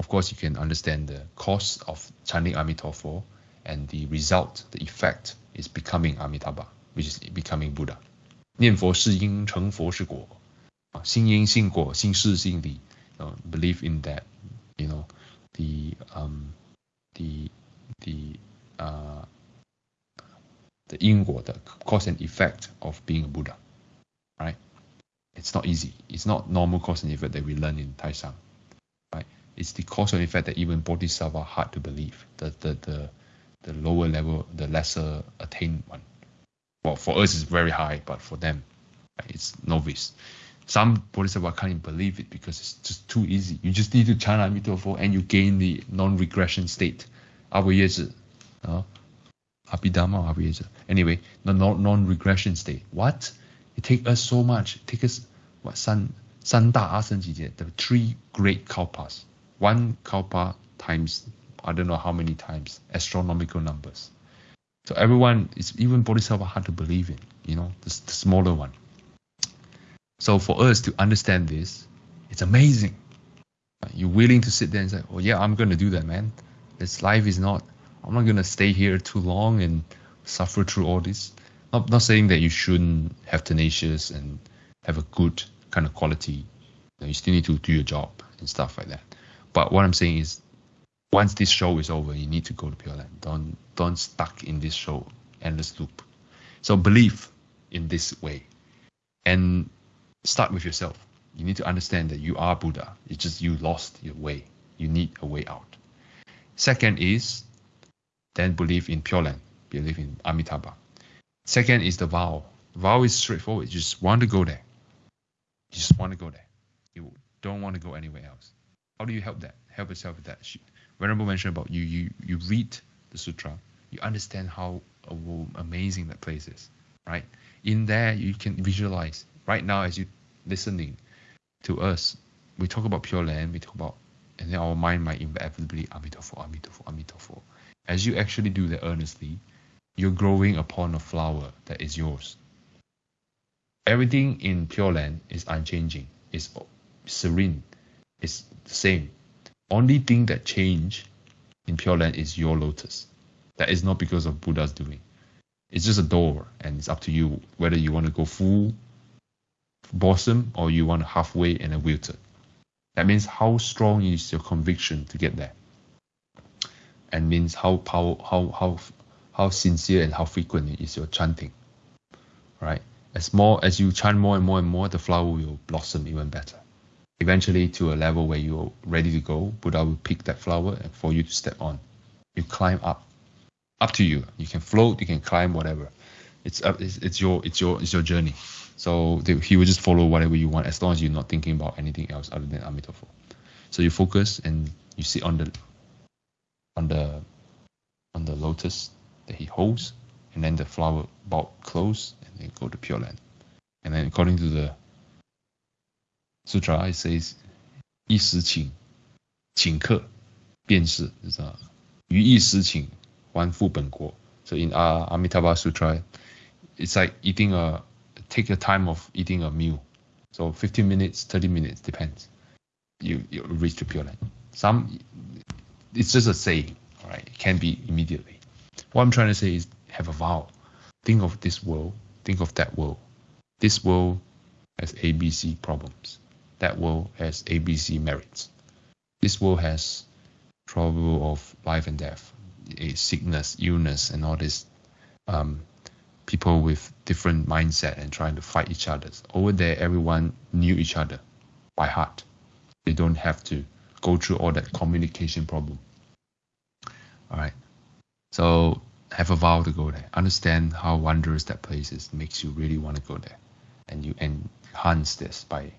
of course, you can understand the cost of chanting Amitabha and the result, the effect is becoming Amitabha, which is becoming Buddha. 念佛是因，成佛是果。啊，心因性果，心是性理。 uh, believe in that, you know, the um, the the uh, the 因果, the cause and effect of being a Buddha, right? It's not easy. It's not normal cause and effect that we learn in Taisang, right? It's the cause and effect that even Bodhisattva hard to believe. The the the the lower level, the lesser attained one. Well, for us it's very high, but for them, right, it's novice some bodhisattva can't even believe it because it's just too easy. You just need to chant Amitabha and you gain the non-regression state. Uh, Abhidhamma uh, Anyway, the non-regression state. What? It takes us so much. It takes us, what, san, san da the three great kalpas. One kalpa times, I don't know how many times, astronomical numbers. So everyone, it's even bodhisattva hard to believe in, you know, the, the smaller one. So for us to understand this, it's amazing. You're willing to sit there and say, "Oh yeah, I'm gonna do that, man. This life is not. I'm not gonna stay here too long and suffer through all this." Not not saying that you shouldn't have tenacious and have a good kind of quality. You, still need to do your job and stuff like that. But what I'm saying is, once this show is over, you need to go to Pure Land. Don't don't stuck in this show endless loop. So believe in this way, and start with yourself. You need to understand that you are Buddha. It's just you lost your way. You need a way out. Second is then believe in Pure Land, believe in Amitabha. Second is the vow. Vow is straightforward. You just want to go there. You just want to go there. You don't want to go anywhere else. How do you help that? Help yourself with that. Venerable mentioned about you. You you read the sutra. You understand how amazing that place is, right? In there, you can visualize right now as you listening to us, we talk about Pure Land, we talk about, and then our mind might inevitably Amitabha, Amitabha, Amitabha. As you actually do that earnestly, you're growing upon a flower that is yours. Everything in Pure Land is unchanging, is serene, it's the same. Only thing that change in Pure Land is your lotus. That is not because of Buddha's doing. It's just a door, and it's up to you whether you want to go full bosom or you want halfway and a wilted. That means how strong is your conviction to get there. And means how power, how how how sincere and how frequent is your chanting. Right? As more as you chant more and more and more, the flower will blossom even better. Eventually to a level where you're ready to go, Buddha will pick that flower and for you to step on. You climb up. Up to you. You can float, you can climb, whatever. It's up it's, it's your it's your it's your journey. So they, he will just follow whatever you want as long as you're not thinking about anything else other than Amitabha. So you focus and you sit on the on the on the lotus that he holds, and then the flower bulb close, and then go to Pure Land. And then according to the sutra, it says 一时请请客便是，知道于一时请还复本国. So in uh, Amitabha Sutra, it's like eating a take your time of eating a meal. So 15 minutes, 30 minutes, depends. You, you reach the Pure Land. Some, it's just a saying, all right? It can be immediately. What I'm trying to say is have a vow. Think of this world, think of that world. This world has ABC problems. That world has ABC merits. This world has trouble of life and death, sickness, illness, and all this. Um, people with different mindset and trying to fight each other. Over there, everyone knew each other by heart. They don't have to go through all that communication problem. All right. So have a vow to go there. Understand how wondrous that place is. Makes you really want to go there, and you enhance this by,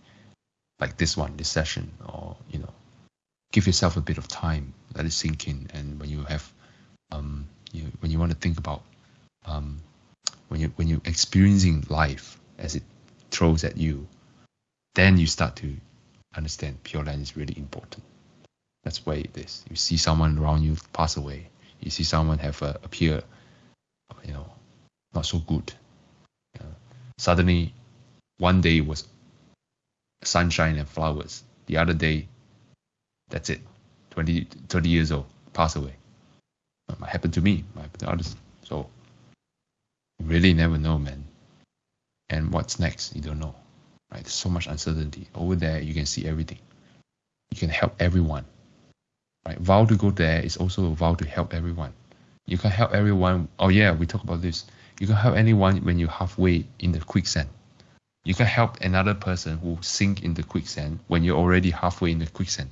like this one, this session, or you know, give yourself a bit of time. Let it sink in, and when you have, um, you when you want to think about, um, when you when you're experiencing life as it throws at you, then you start to understand Pure Land is really important. That's why it is. You see someone around you pass away. You see someone have a appear, you know, not so good. Know, suddenly, one day was sunshine and flowers. The other day, that's it. 20, 30 years old, pass away. Uh, it might happen to me, might happen to others. So, really never know, man. And what's next, you don't know. Right? There's so much uncertainty. Over there, you can see everything. You can help everyone. Right? Vow to go there is also a vow to help everyone. You can help everyone. Oh yeah, we talk about this. You can help anyone when you're halfway in the quicksand. You can help another person who sink in the quicksand when you're already halfway in the quicksand.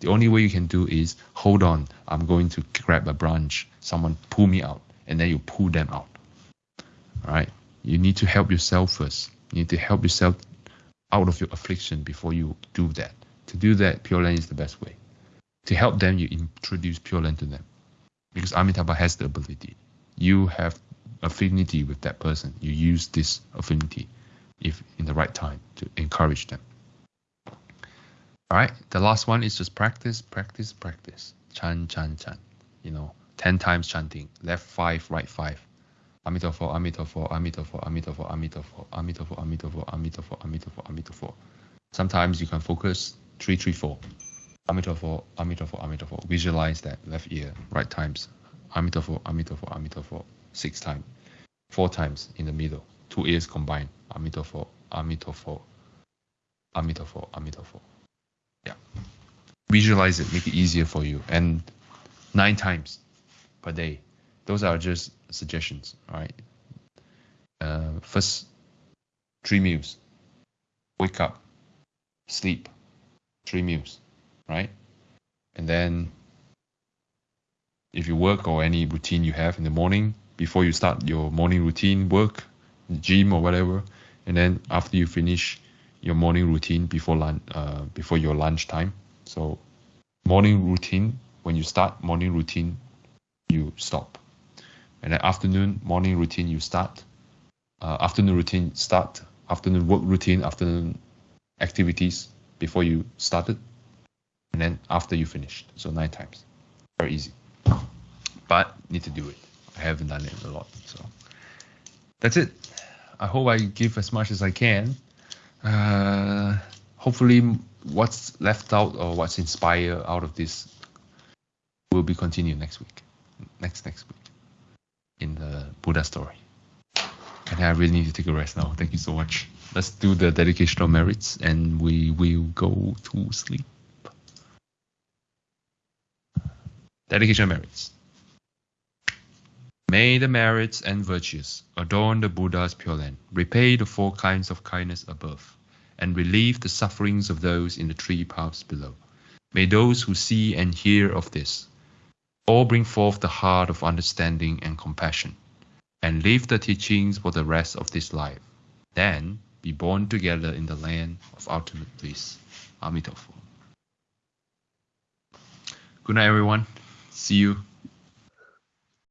The only way you can do is hold on. I'm going to grab a branch. Someone pull me out, and then you pull them out. Right. You need to help yourself first. You need to help yourself out of your affliction before you do that. To do that, Pure Land is the best way. To help them, you introduce Pure Land to them. Because Amitabha has the ability. You have affinity with that person. You use this affinity if in the right time to encourage them. All right, the last one is just practice, practice, practice. Chan, chan, chan. You know, 10 times chanting. Left five, right five. Amitofo, Amitofo, Amitofo, Amitofo, Amitofo, Amitofo, Amitofo, Amitofo, Amitofo, Amitofo. Sometimes you can focus three, three, four. Amitofo, Amitofo, Amitofo. Visualize that left ear, right times. Amitofo, Amitofo, Amitofo. Six times. Four times in the middle. Two ears combined. Amitofo, Amitofo, Amitofo, Amitofo. Yeah. Visualize it, make it easier for you. And nine times per day. Those are just suggestions, right? Uh, first, three meals. Wake up, sleep, three meals, right? And then, if you work or any routine you have in the morning, before you start your morning routine work, gym or whatever, and then after you finish your morning routine before lunch, uh, before your lunch time. So, morning routine when you start morning routine, you stop and then afternoon morning routine you start uh, afternoon routine start afternoon work routine afternoon activities before you started. And then after you finished. So nine times. Very easy. But need to do it. I haven't done it a lot so. That's it. I hope i give as much as i can. Uh, hopefully what's left out or what's inspired out of this will be continued next week. Next next week in the Buddha story. And I really need to take a rest now. Thank you so much. Let's do the dedicational merits and we will go to sleep. Dedication of merits. May the merits and virtues adorn the Buddha's Pure Land, repay the four kinds of kindness above, and relieve the sufferings of those in the three paths below. May those who see and hear of this all bring forth the heart of understanding and compassion, and live the teachings for the rest of this life. Then be born together in the land of ultimate bliss. Amitabha. Good night, everyone. See you